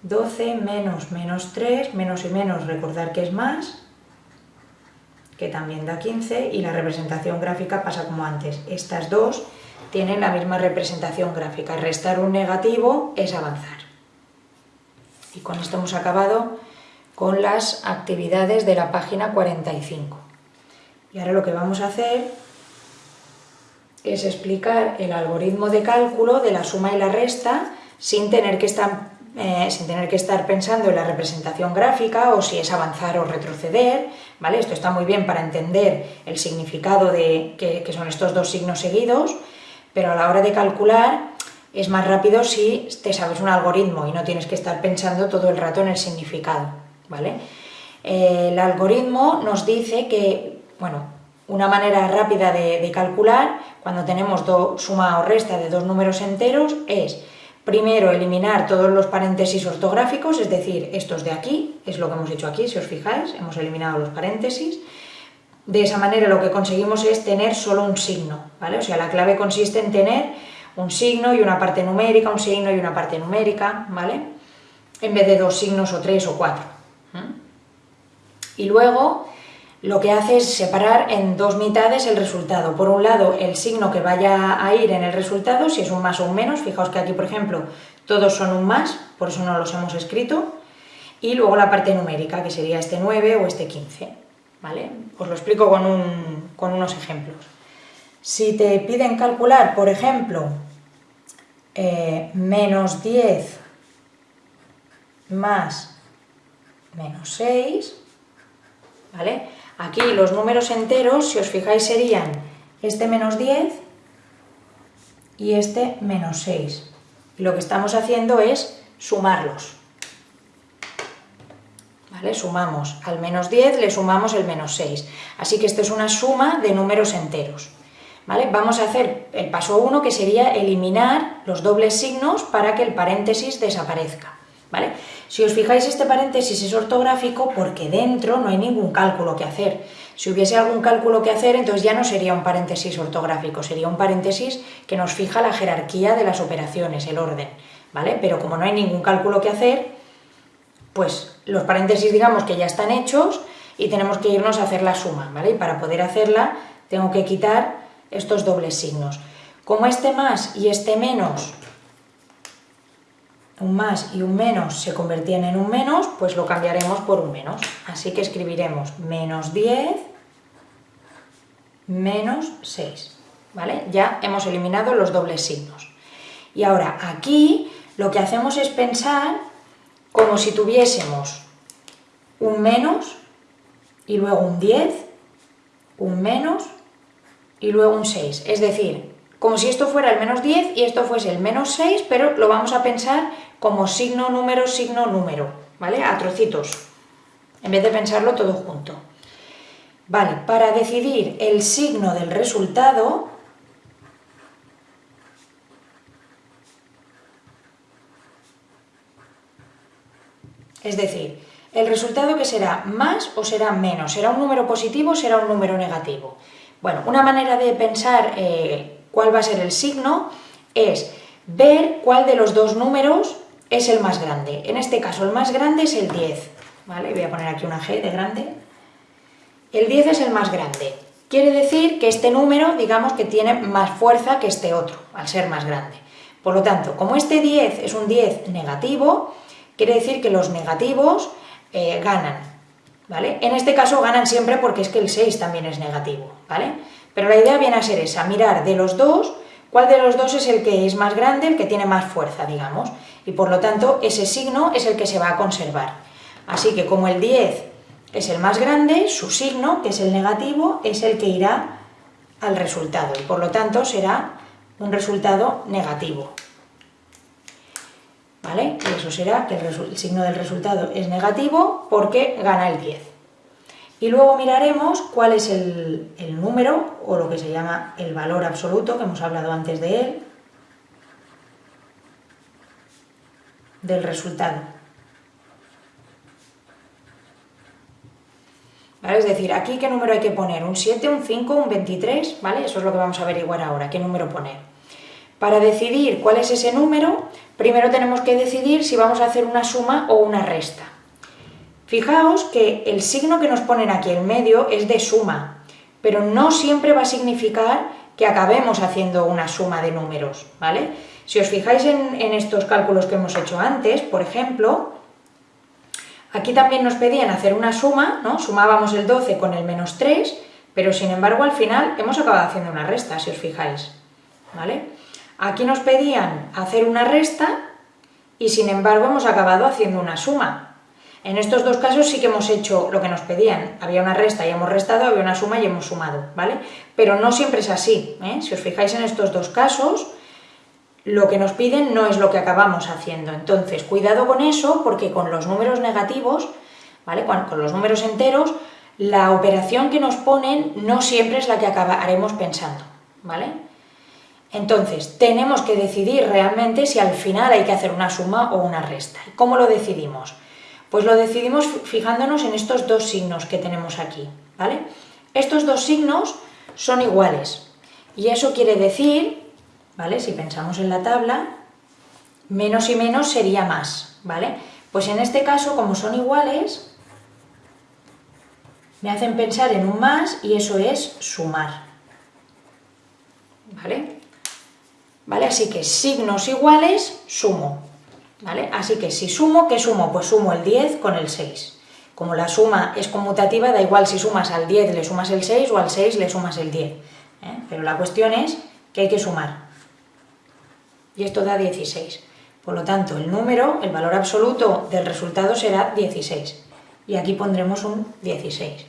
12 menos menos 3, menos y menos recordar que es más, que también da 15, y la representación gráfica pasa como antes. Estas dos tienen la misma representación gráfica. Restar un negativo es avanzar. Y con esto hemos acabado con las actividades de la página 45. Y ahora lo que vamos a hacer es explicar el algoritmo de cálculo de la suma y la resta sin tener que estar, eh, sin tener que estar pensando en la representación gráfica o si es avanzar o retroceder, ¿vale? Esto está muy bien para entender el significado de que, son estos dos signos seguidos, pero a la hora de calcular es más rápido si te sabes un algoritmo y no tienes que estar pensando todo el rato en el significado. ¿vale? el algoritmo nos dice que, bueno, una manera rápida de, calcular cuando tenemos suma o resta de dos números enteros es primero eliminar todos los paréntesis ortográficos, es decir, estos de aquí, es lo que hemos hecho aquí, si os fijáis, hemos eliminado los paréntesis. De esa manera lo que conseguimos es tener solo un signo, ¿vale? O sea, la clave consiste en tener un signo y una parte numérica, un signo y una parte numérica, ¿vale? En vez de dos signos o tres o cuatro. Y luego lo que hace es separar en dos mitades el resultado. Por un lado, el signo que vaya a ir en el resultado, si es un más o un menos, fijaos que aquí, por ejemplo, todos son un más, por eso no los hemos escrito, y luego la parte numérica, que sería este 9 o este 15. ¿vale? Os lo explico con, con unos ejemplos. Si te piden calcular, por ejemplo, eh, menos 10 más menos 6, ¿vale? Aquí los números enteros, si os fijáis, serían este menos 10 y este menos 6. Y lo que estamos haciendo es sumarlos. ¿Vale? Sumamos al menos 10, le sumamos el menos 6. Así que esto es una suma de números enteros. ¿Vale? Vamos a hacer el paso 1, que sería eliminar los dobles signos para que el paréntesis desaparezca. ¿Vale? Si os fijáis, este paréntesis es ortográfico porque dentro no hay ningún cálculo que hacer. Si hubiese algún cálculo que hacer, entonces ya no sería un paréntesis ortográfico, sería un paréntesis que nos fija la jerarquía de las operaciones, el orden, ¿vale? Pero como no hay ningún cálculo que hacer, pues los paréntesis digamos que ya están hechos y tenemos que irnos a hacer la suma, ¿vale? Y para poder hacerla tengo que quitar estos dobles signos. Como este más y este menos un más y un menos se convertían en un menos, pues lo cambiaremos por un menos. Así que escribiremos menos 10 menos 6. ¿Vale? Ya hemos eliminado los dobles signos. Y ahora aquí lo que hacemos es pensar como si tuviésemos un menos y luego un 10, un menos y luego un 6. Es decir, como si esto fuera el menos 10 y esto fuese el menos 6, pero lo vamos a pensar como signo, número, signo, número, ¿vale? A trocitos, en vez de pensarlo todo junto. Vale, para decidir el signo del resultado, es decir, el resultado que será más o será menos, será un número positivo o será un número negativo. Bueno, una manera de pensar eh, cuál va a ser el signo es ver cuál de los dos números es el más grande. En este caso el más grande es el 10, ¿vale? Voy a poner aquí una G de grande. El 10 es el más grande. Quiere decir que este número, digamos que tiene más fuerza que este otro, al ser más grande. Por lo tanto, como este 10 es un 10 negativo, quiere decir que los negativos eh, ganan, ¿vale? En este caso ganan siempre porque es que el 6 también es negativo, ¿vale? Pero la idea viene a ser esa, mirar de los dos, cuál de los dos es el que es más grande, el que tiene más fuerza, digamos y por lo tanto ese signo es el que se va a conservar. Así que como el 10 es el más grande, su signo, que es el negativo, es el que irá al resultado y por lo tanto será un resultado negativo. ¿Vale? Y eso será que el, signo del resultado es negativo porque gana el 10. Y luego miraremos cuál es el, número, o lo que se llama el valor absoluto, que hemos hablado antes de él, del resultado. Es decir, aquí qué número hay que poner, un 7, un 5, un 23, ¿vale? Eso es lo que vamos a averiguar ahora, qué número poner. Para decidir cuál es ese número, primero tenemos que decidir si vamos a hacer una suma o una resta. Fijaos que el signo que nos ponen aquí en medio es de suma, pero no siempre va a significar que acabemos haciendo una suma de números, ¿vale? Si os fijáis en, estos cálculos que hemos hecho antes, por ejemplo, Aquí también nos pedían hacer una suma, ¿no? Sumábamos el 12 con el menos 3, pero sin embargo al final hemos acabado haciendo una resta, si os fijáis, ¿vale? Aquí nos pedían hacer una resta y sin embargo hemos acabado haciendo una suma. En estos dos casos sí que hemos hecho lo que nos pedían, había una resta y hemos restado, había una suma y hemos sumado, ¿vale? Pero no siempre es así, ¿eh? Si os fijáis en estos dos casos, lo que nos piden no es lo que acabamos haciendo. Entonces, cuidado con eso, porque con los números negativos, ¿vale? Con, los números enteros, la operación que nos ponen no siempre es la que acabaremos pensando, ¿vale? Entonces, tenemos que decidir realmente si al final hay que hacer una suma o una resta. ¿Cómo lo decidimos? Pues lo decidimos fijándonos en estos dos signos que tenemos aquí, ¿vale? Estos dos signos son iguales, y eso quiere decir si pensamos en la tabla, menos y menos sería más, ¿vale? Pues en este caso, como son iguales, me hacen pensar en un más y eso es sumar, ¿vale? ¿Vale? Así que signos iguales, sumo, ¿vale? Así que si sumo, ¿qué sumo? Pues sumo el 10 con el 6. Como la suma es conmutativa, da igual si sumas al 10 le sumas el 6 o al 6 le sumas el 10. ¿eh? Pero la cuestión es que hay que sumar y esto da 16. Por lo tanto, el número, el valor absoluto del resultado será 16. Y aquí pondremos un 16.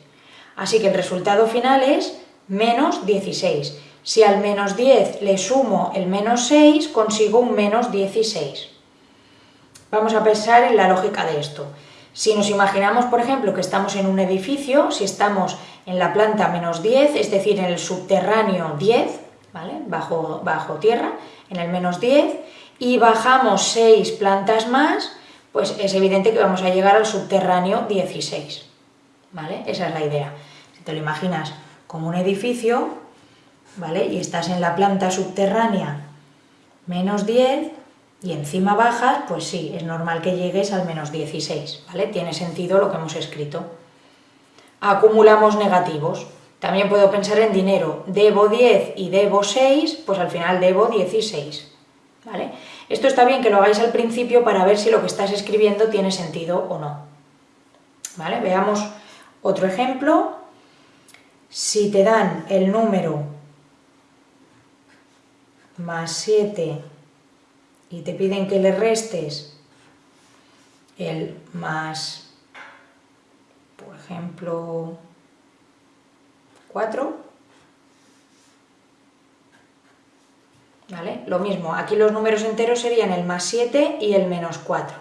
Así que el resultado final es menos 16. Si al menos 10 le sumo el menos 6, consigo un menos 16. Vamos a pensar en la lógica de esto. Si nos imaginamos, por ejemplo, que estamos en un edificio, si estamos en la planta menos 10, es decir, en el subterráneo 10, ¿vale? bajo, bajo tierra, en el menos 10, y bajamos 6 plantas más, pues es evidente que vamos a llegar al subterráneo 16. ¿Vale? Esa es la idea. Si te lo imaginas como un edificio, ¿vale? Y estás en la planta subterránea menos 10 y encima bajas, pues sí, es normal que llegues al menos 16, ¿vale? Tiene sentido lo que hemos escrito. Acumulamos negativos, también puedo pensar en dinero, debo 10 y debo 6, pues al final debo 16. ¿vale? Esto está bien que lo hagáis al principio para ver si lo que estás escribiendo tiene sentido o no. ¿Vale? Veamos otro ejemplo. Si te dan el número más 7 y te piden que le restes el más, por ejemplo, 4. ¿Vale? Lo mismo, aquí los números enteros serían el más 7 y el menos 4.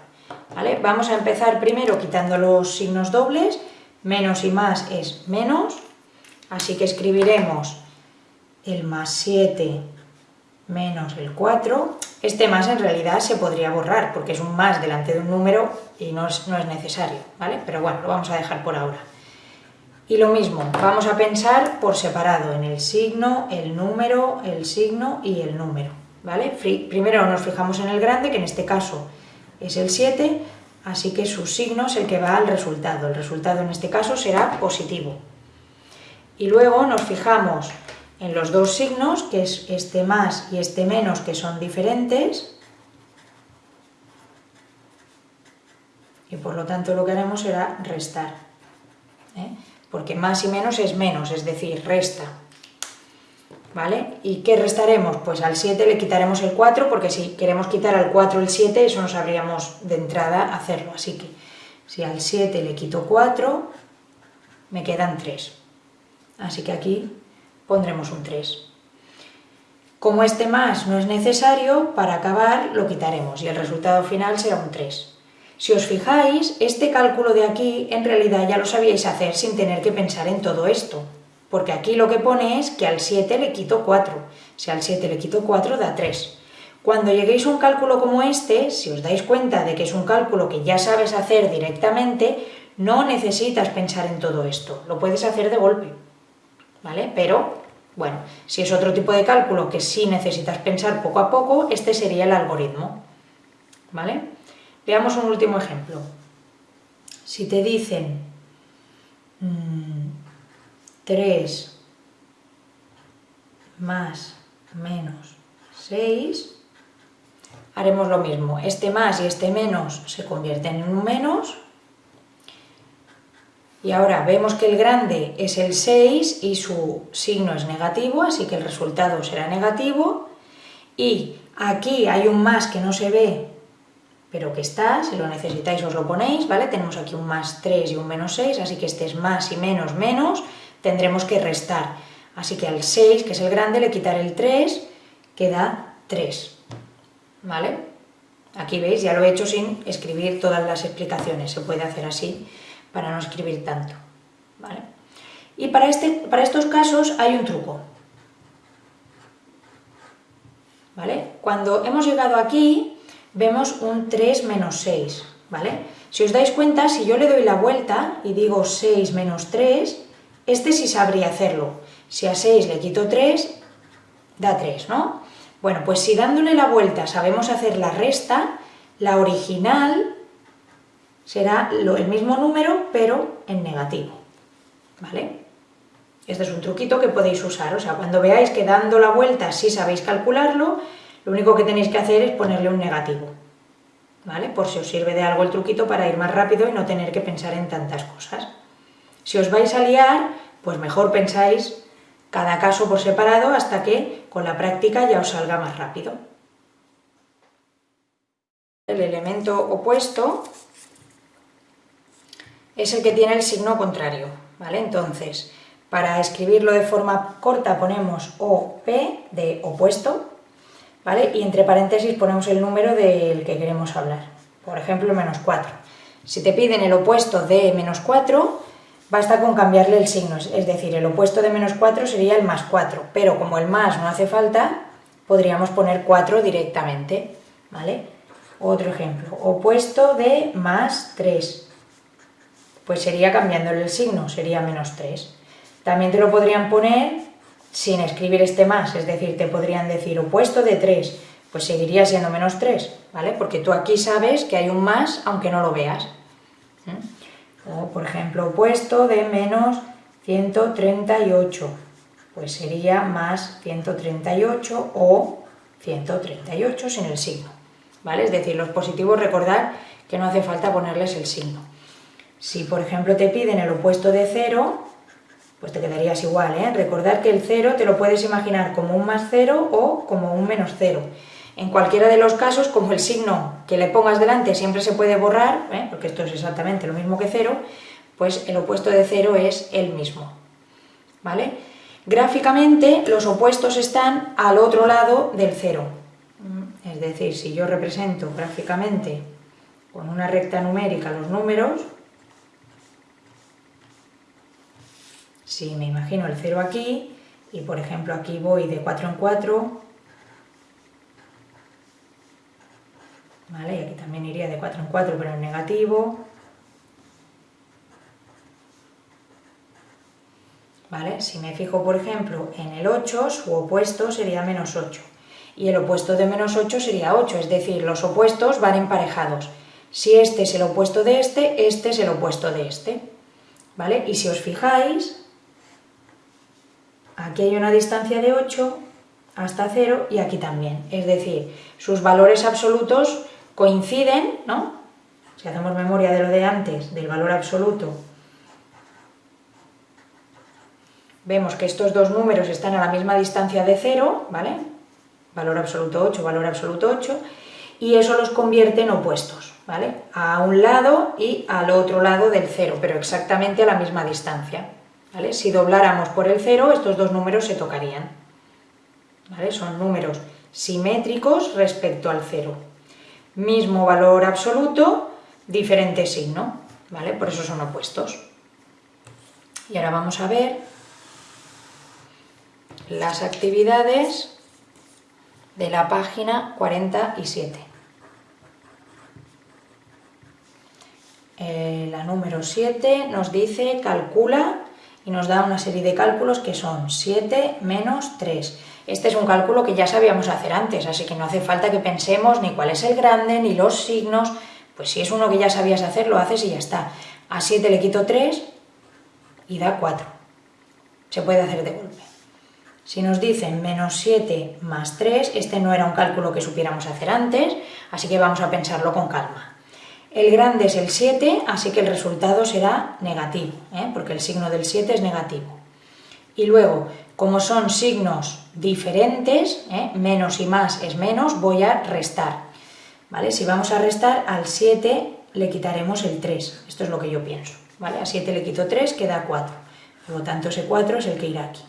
¿Vale? Vamos a empezar primero quitando los signos dobles, menos y más es menos, así que escribiremos el más 7 menos el 4. Este más en realidad se podría borrar porque es un más delante de un número y no es, no es necesario, ¿vale? Pero bueno, lo vamos a dejar por ahora. Y lo mismo, vamos a pensar por separado en el signo, el número, el signo y el número. ¿vale? Primero nos fijamos en el grande, que en este caso es el 7, así que su signo es el que va al resultado. El resultado en este caso será positivo. Y luego nos fijamos en los dos signos, que es este más y este menos, que son diferentes. Y por lo tanto lo que haremos será restar. ¿eh? porque más y menos es menos, es decir, resta. ¿Vale? ¿Y qué restaremos? Pues al 7 le quitaremos el 4, porque si queremos quitar al 4 el 7, eso no sabríamos de entrada hacerlo. Así que si al 7 le quito 4, me quedan 3. Así que aquí pondremos un 3. Como este más no es necesario, para acabar lo quitaremos y el resultado final será un 3. Si os fijáis, este cálculo de aquí en realidad ya lo sabíais hacer sin tener que pensar en todo esto, porque aquí lo que pone es que al 7 le quito 4, si al 7 le quito 4 da 3. Cuando lleguéis a un cálculo como este, si os dais cuenta de que es un cálculo que ya sabes hacer directamente, no necesitas pensar en todo esto, lo puedes hacer de golpe, ¿vale? Pero, bueno, si es otro tipo de cálculo que sí necesitas pensar poco a poco, este sería el algoritmo, ¿vale? Veamos un último ejemplo. Si te dicen 3 mm, más menos 6, haremos lo mismo. Este más y este menos se convierten en un menos. Y ahora vemos que el grande es el 6 y su signo es negativo, así que el resultado será negativo. Y aquí hay un más que no se ve, pero que está, si lo necesitáis os lo ponéis, ¿vale? Tenemos aquí un más 3 y un menos 6, así que este es más y menos menos, tendremos que restar. Así que al 6, que es el grande, le quitaré el 3, queda 3. ¿vale? Aquí veis, ya lo he hecho sin escribir todas las explicaciones, se puede hacer así para no escribir tanto, ¿vale? Y para, este, para estos casos hay un truco, ¿vale? Cuando hemos llegado aquí, vemos un 3 menos 6, ¿vale? Si os dais cuenta, si yo le doy la vuelta y digo 6 menos 3, este sí sabría hacerlo. Si a 6 le quito 3, da 3, ¿no? Bueno, pues si dándole la vuelta sabemos hacer la resta, la original será el mismo número, pero en negativo, ¿vale? Este es un truquito que podéis usar, o sea, cuando veáis que dando la vuelta sí sabéis calcularlo, lo único que tenéis que hacer es ponerle un negativo, ¿vale? Por si os sirve de algo el truquito para ir más rápido y no tener que pensar en tantas cosas. Si os vais a liar, pues mejor pensáis cada caso por separado hasta que con la práctica ya os salga más rápido. El elemento opuesto es el que tiene el signo contrario, ¿vale? Entonces, para escribirlo de forma corta ponemos OP de opuesto, ¿vale? Y entre paréntesis ponemos el número del que queremos hablar, por ejemplo, menos 4. Si te piden el opuesto de menos 4, Basta con cambiarle el signo, es decir, el opuesto de menos 4 sería el más 4, pero como el más no hace falta, podríamos poner 4 directamente, ¿vale? Otro ejemplo, opuesto de más 3, pues sería cambiándole el signo, sería menos 3. También te lo podrían poner sin escribir este más, es decir, te podrían decir opuesto de 3, pues seguiría siendo menos 3, ¿vale? Porque tú aquí sabes que hay un más aunque no lo veas. O, por ejemplo, opuesto de menos 138, pues sería más 138 o 138 sin el signo, ¿vale? Es decir, los positivos recordar que no hace falta ponerles el signo. Si, por ejemplo, te piden el opuesto de 0, pues te quedarías igual, ¿eh? Recordar que el 0 te lo puedes imaginar como un más 0 o como un menos 0. En cualquiera de los casos, como el signo que le pongas delante siempre se puede borrar, ¿eh? porque esto es exactamente lo mismo que cero, pues el opuesto de cero es el mismo. ¿Vale? Gráficamente los opuestos están al otro lado del cero. Es decir, si yo represento gráficamente con una recta numérica los números, si me imagino el cero aquí, y por ejemplo aquí voy de 4 en 4, ¿vale? Y aquí también iría de 4 en 4 pero en negativo, ¿vale? Si me fijo, por ejemplo, en el 8, su opuesto sería menos 8, y el opuesto de menos 8 sería 8, es decir, los opuestos van emparejados. Si este es el opuesto de este, este es el opuesto de este, ¿vale? Y si os fijáis, aquí hay una distancia de 8 hasta 0 y aquí también, es decir, sus valores absolutos coinciden, ¿no? Si hacemos memoria de lo de antes, del valor absoluto, vemos que estos dos números están a la misma distancia de 0, ¿vale? Valor absoluto 8, valor absoluto 8, y eso los convierte en opuestos, ¿vale? A un lado y al otro lado del cero, pero exactamente a la misma distancia, Si dobláramos por el cero, estos dos números se tocarían. Son números simétricos respecto al cero. Mismo valor absoluto, diferente signo. Por eso son opuestos. Y ahora vamos a ver las actividades de la página 47. Eh, la número 7 nos dice calcula nos da una serie de cálculos que son 7 menos 3. Este es un cálculo que ya sabíamos hacer antes, así que no hace falta que pensemos ni cuál es el grande, ni los signos, pues si es uno que ya sabías hacer, lo haces y ya está. A 7 le quito 3 y da 4. Se puede hacer de golpe. Si nos dicen menos 7 más 3, este no era un cálculo que supiéramos hacer antes, así que vamos a pensarlo con calma. El grande es el 7, así que el resultado será negativo, ¿eh? porque el signo del 7 es negativo. Y luego, como son signos diferentes, ¿eh? menos y más es menos, voy a restar. ¿vale? Si vamos a restar, al 7 le quitaremos el 3. Esto es lo que yo pienso. ¿vale? A 7 le quito 3, queda 4. Por lo tanto, ese 4 es el que irá aquí.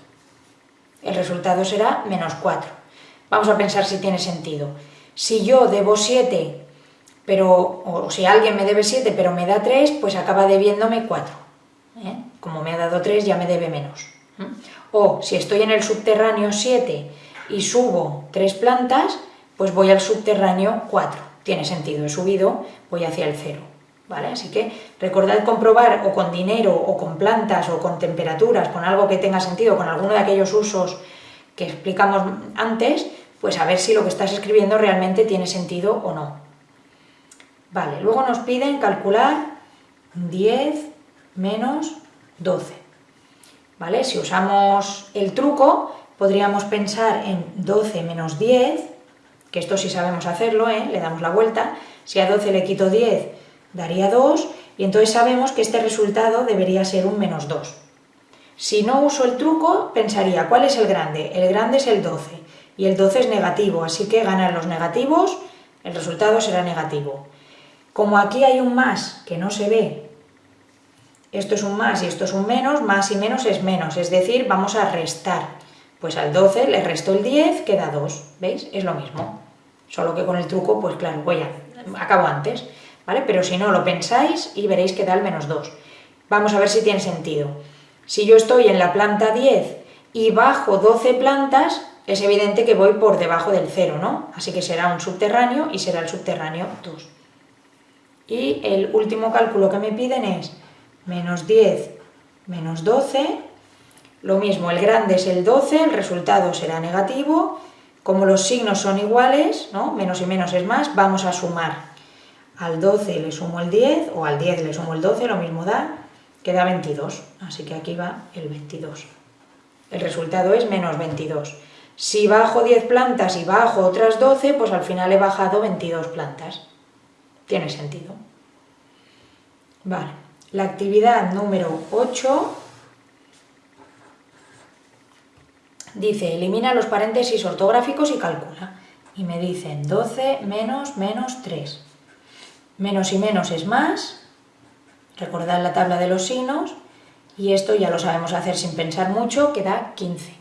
El resultado será menos 4. Vamos a pensar si tiene sentido. Si yo debo 7, pero, o si alguien me debe 7 pero me da 3, pues acaba debiéndome 4. ¿eh? Como me ha dado 3 ya me debe menos. O si estoy en el subterráneo 7 y subo 3 plantas, pues voy al subterráneo 4. Tiene sentido, he subido, voy hacia el 0. ¿Vale? Así que recordad comprobar o con dinero o con plantas o con temperaturas, con algo que tenga sentido, con alguno de aquellos usos que explicamos antes, pues a ver si lo que estás escribiendo realmente tiene sentido o no. Vale, luego nos piden calcular 10 menos 12. ¿vale? Si usamos el truco, podríamos pensar en 12 menos 10, que esto sí sabemos hacerlo, ¿eh? le damos la vuelta, si a 12 le quito 10 daría 2, y entonces sabemos que este resultado debería ser un menos 2. Si no uso el truco, pensaría, ¿cuál es el grande? El grande es el 12, y el 12 es negativo, así que ganan los negativos, el resultado será negativo. Como aquí hay un más que no se ve esto es un más y esto es un menos, más y menos es menos, es decir, vamos a restar. Pues al 12 le resto el 10, queda 2, ¿veis? Es lo mismo. Solo que con el truco, pues claro, voy a, acabo antes, ¿vale? Pero si no, lo pensáis y veréis que da el menos 2. Vamos a ver si tiene sentido. Si yo estoy en la planta 10 y bajo 12 plantas, es evidente que voy por debajo del 0, ¿no? Así que será un subterráneo y será el subterráneo 2. Y el último cálculo que me piden es menos 10 menos 12, lo mismo, el grande es el 12, el resultado será negativo, como los signos son iguales, ¿no? menos y menos es más, vamos a sumar. Al 12 le sumo el 10, o al 10 le sumo el 12, lo mismo da, queda 22, así que aquí va el 22. El resultado es menos 22. Si bajo 10 plantas y bajo otras 12, pues al final he bajado 22 plantas. Tiene sentido. Vale. La actividad número 8 dice, elimina los paréntesis ortográficos y calcula. Y me dicen 12 menos menos 3. Menos y menos es más. Recordad la tabla de los signos. Y esto ya lo sabemos hacer sin pensar mucho, que da 15.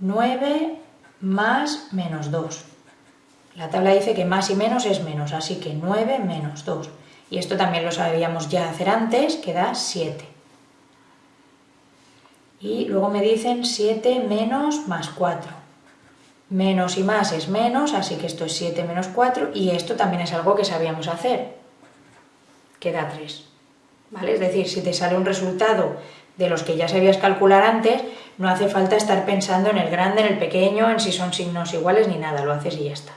9 más menos 2. La tabla dice que más y menos es menos, así que 9 menos 2 y esto también lo sabíamos ya hacer antes, que da 7. Y luego me dicen 7 menos más 4. Menos y más es menos, así que esto es 7 menos 4, y esto también es algo que sabíamos hacer, que da 3. ¿Vale? Es decir, si te sale un resultado de los que ya sabías calcular antes, no hace falta estar pensando en el grande, en el pequeño, en si son signos iguales ni nada, lo haces y ya está.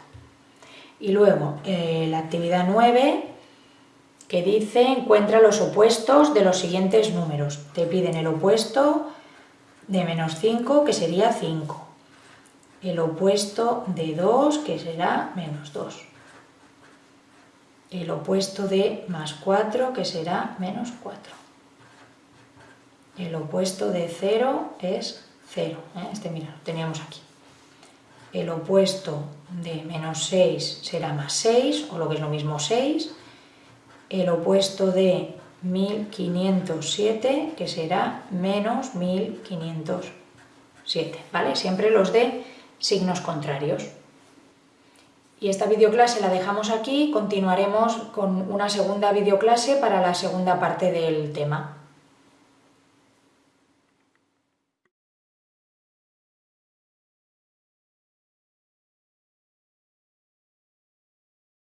Y luego, eh, la actividad 9 que dice encuentra los opuestos de los siguientes números. Te piden el opuesto de menos 5, que sería 5. El opuesto de 2, que será menos 2. El opuesto de más 4, que será menos 4. El opuesto de 0 es 0. ¿eh? Este, mira, lo teníamos aquí. El opuesto de menos 6 será más 6, o lo que es lo mismo 6, el opuesto de 1507, que será menos 1507, ¿vale? Siempre los de signos contrarios. Y esta videoclase la dejamos aquí, continuaremos con una segunda videoclase para la segunda parte del tema.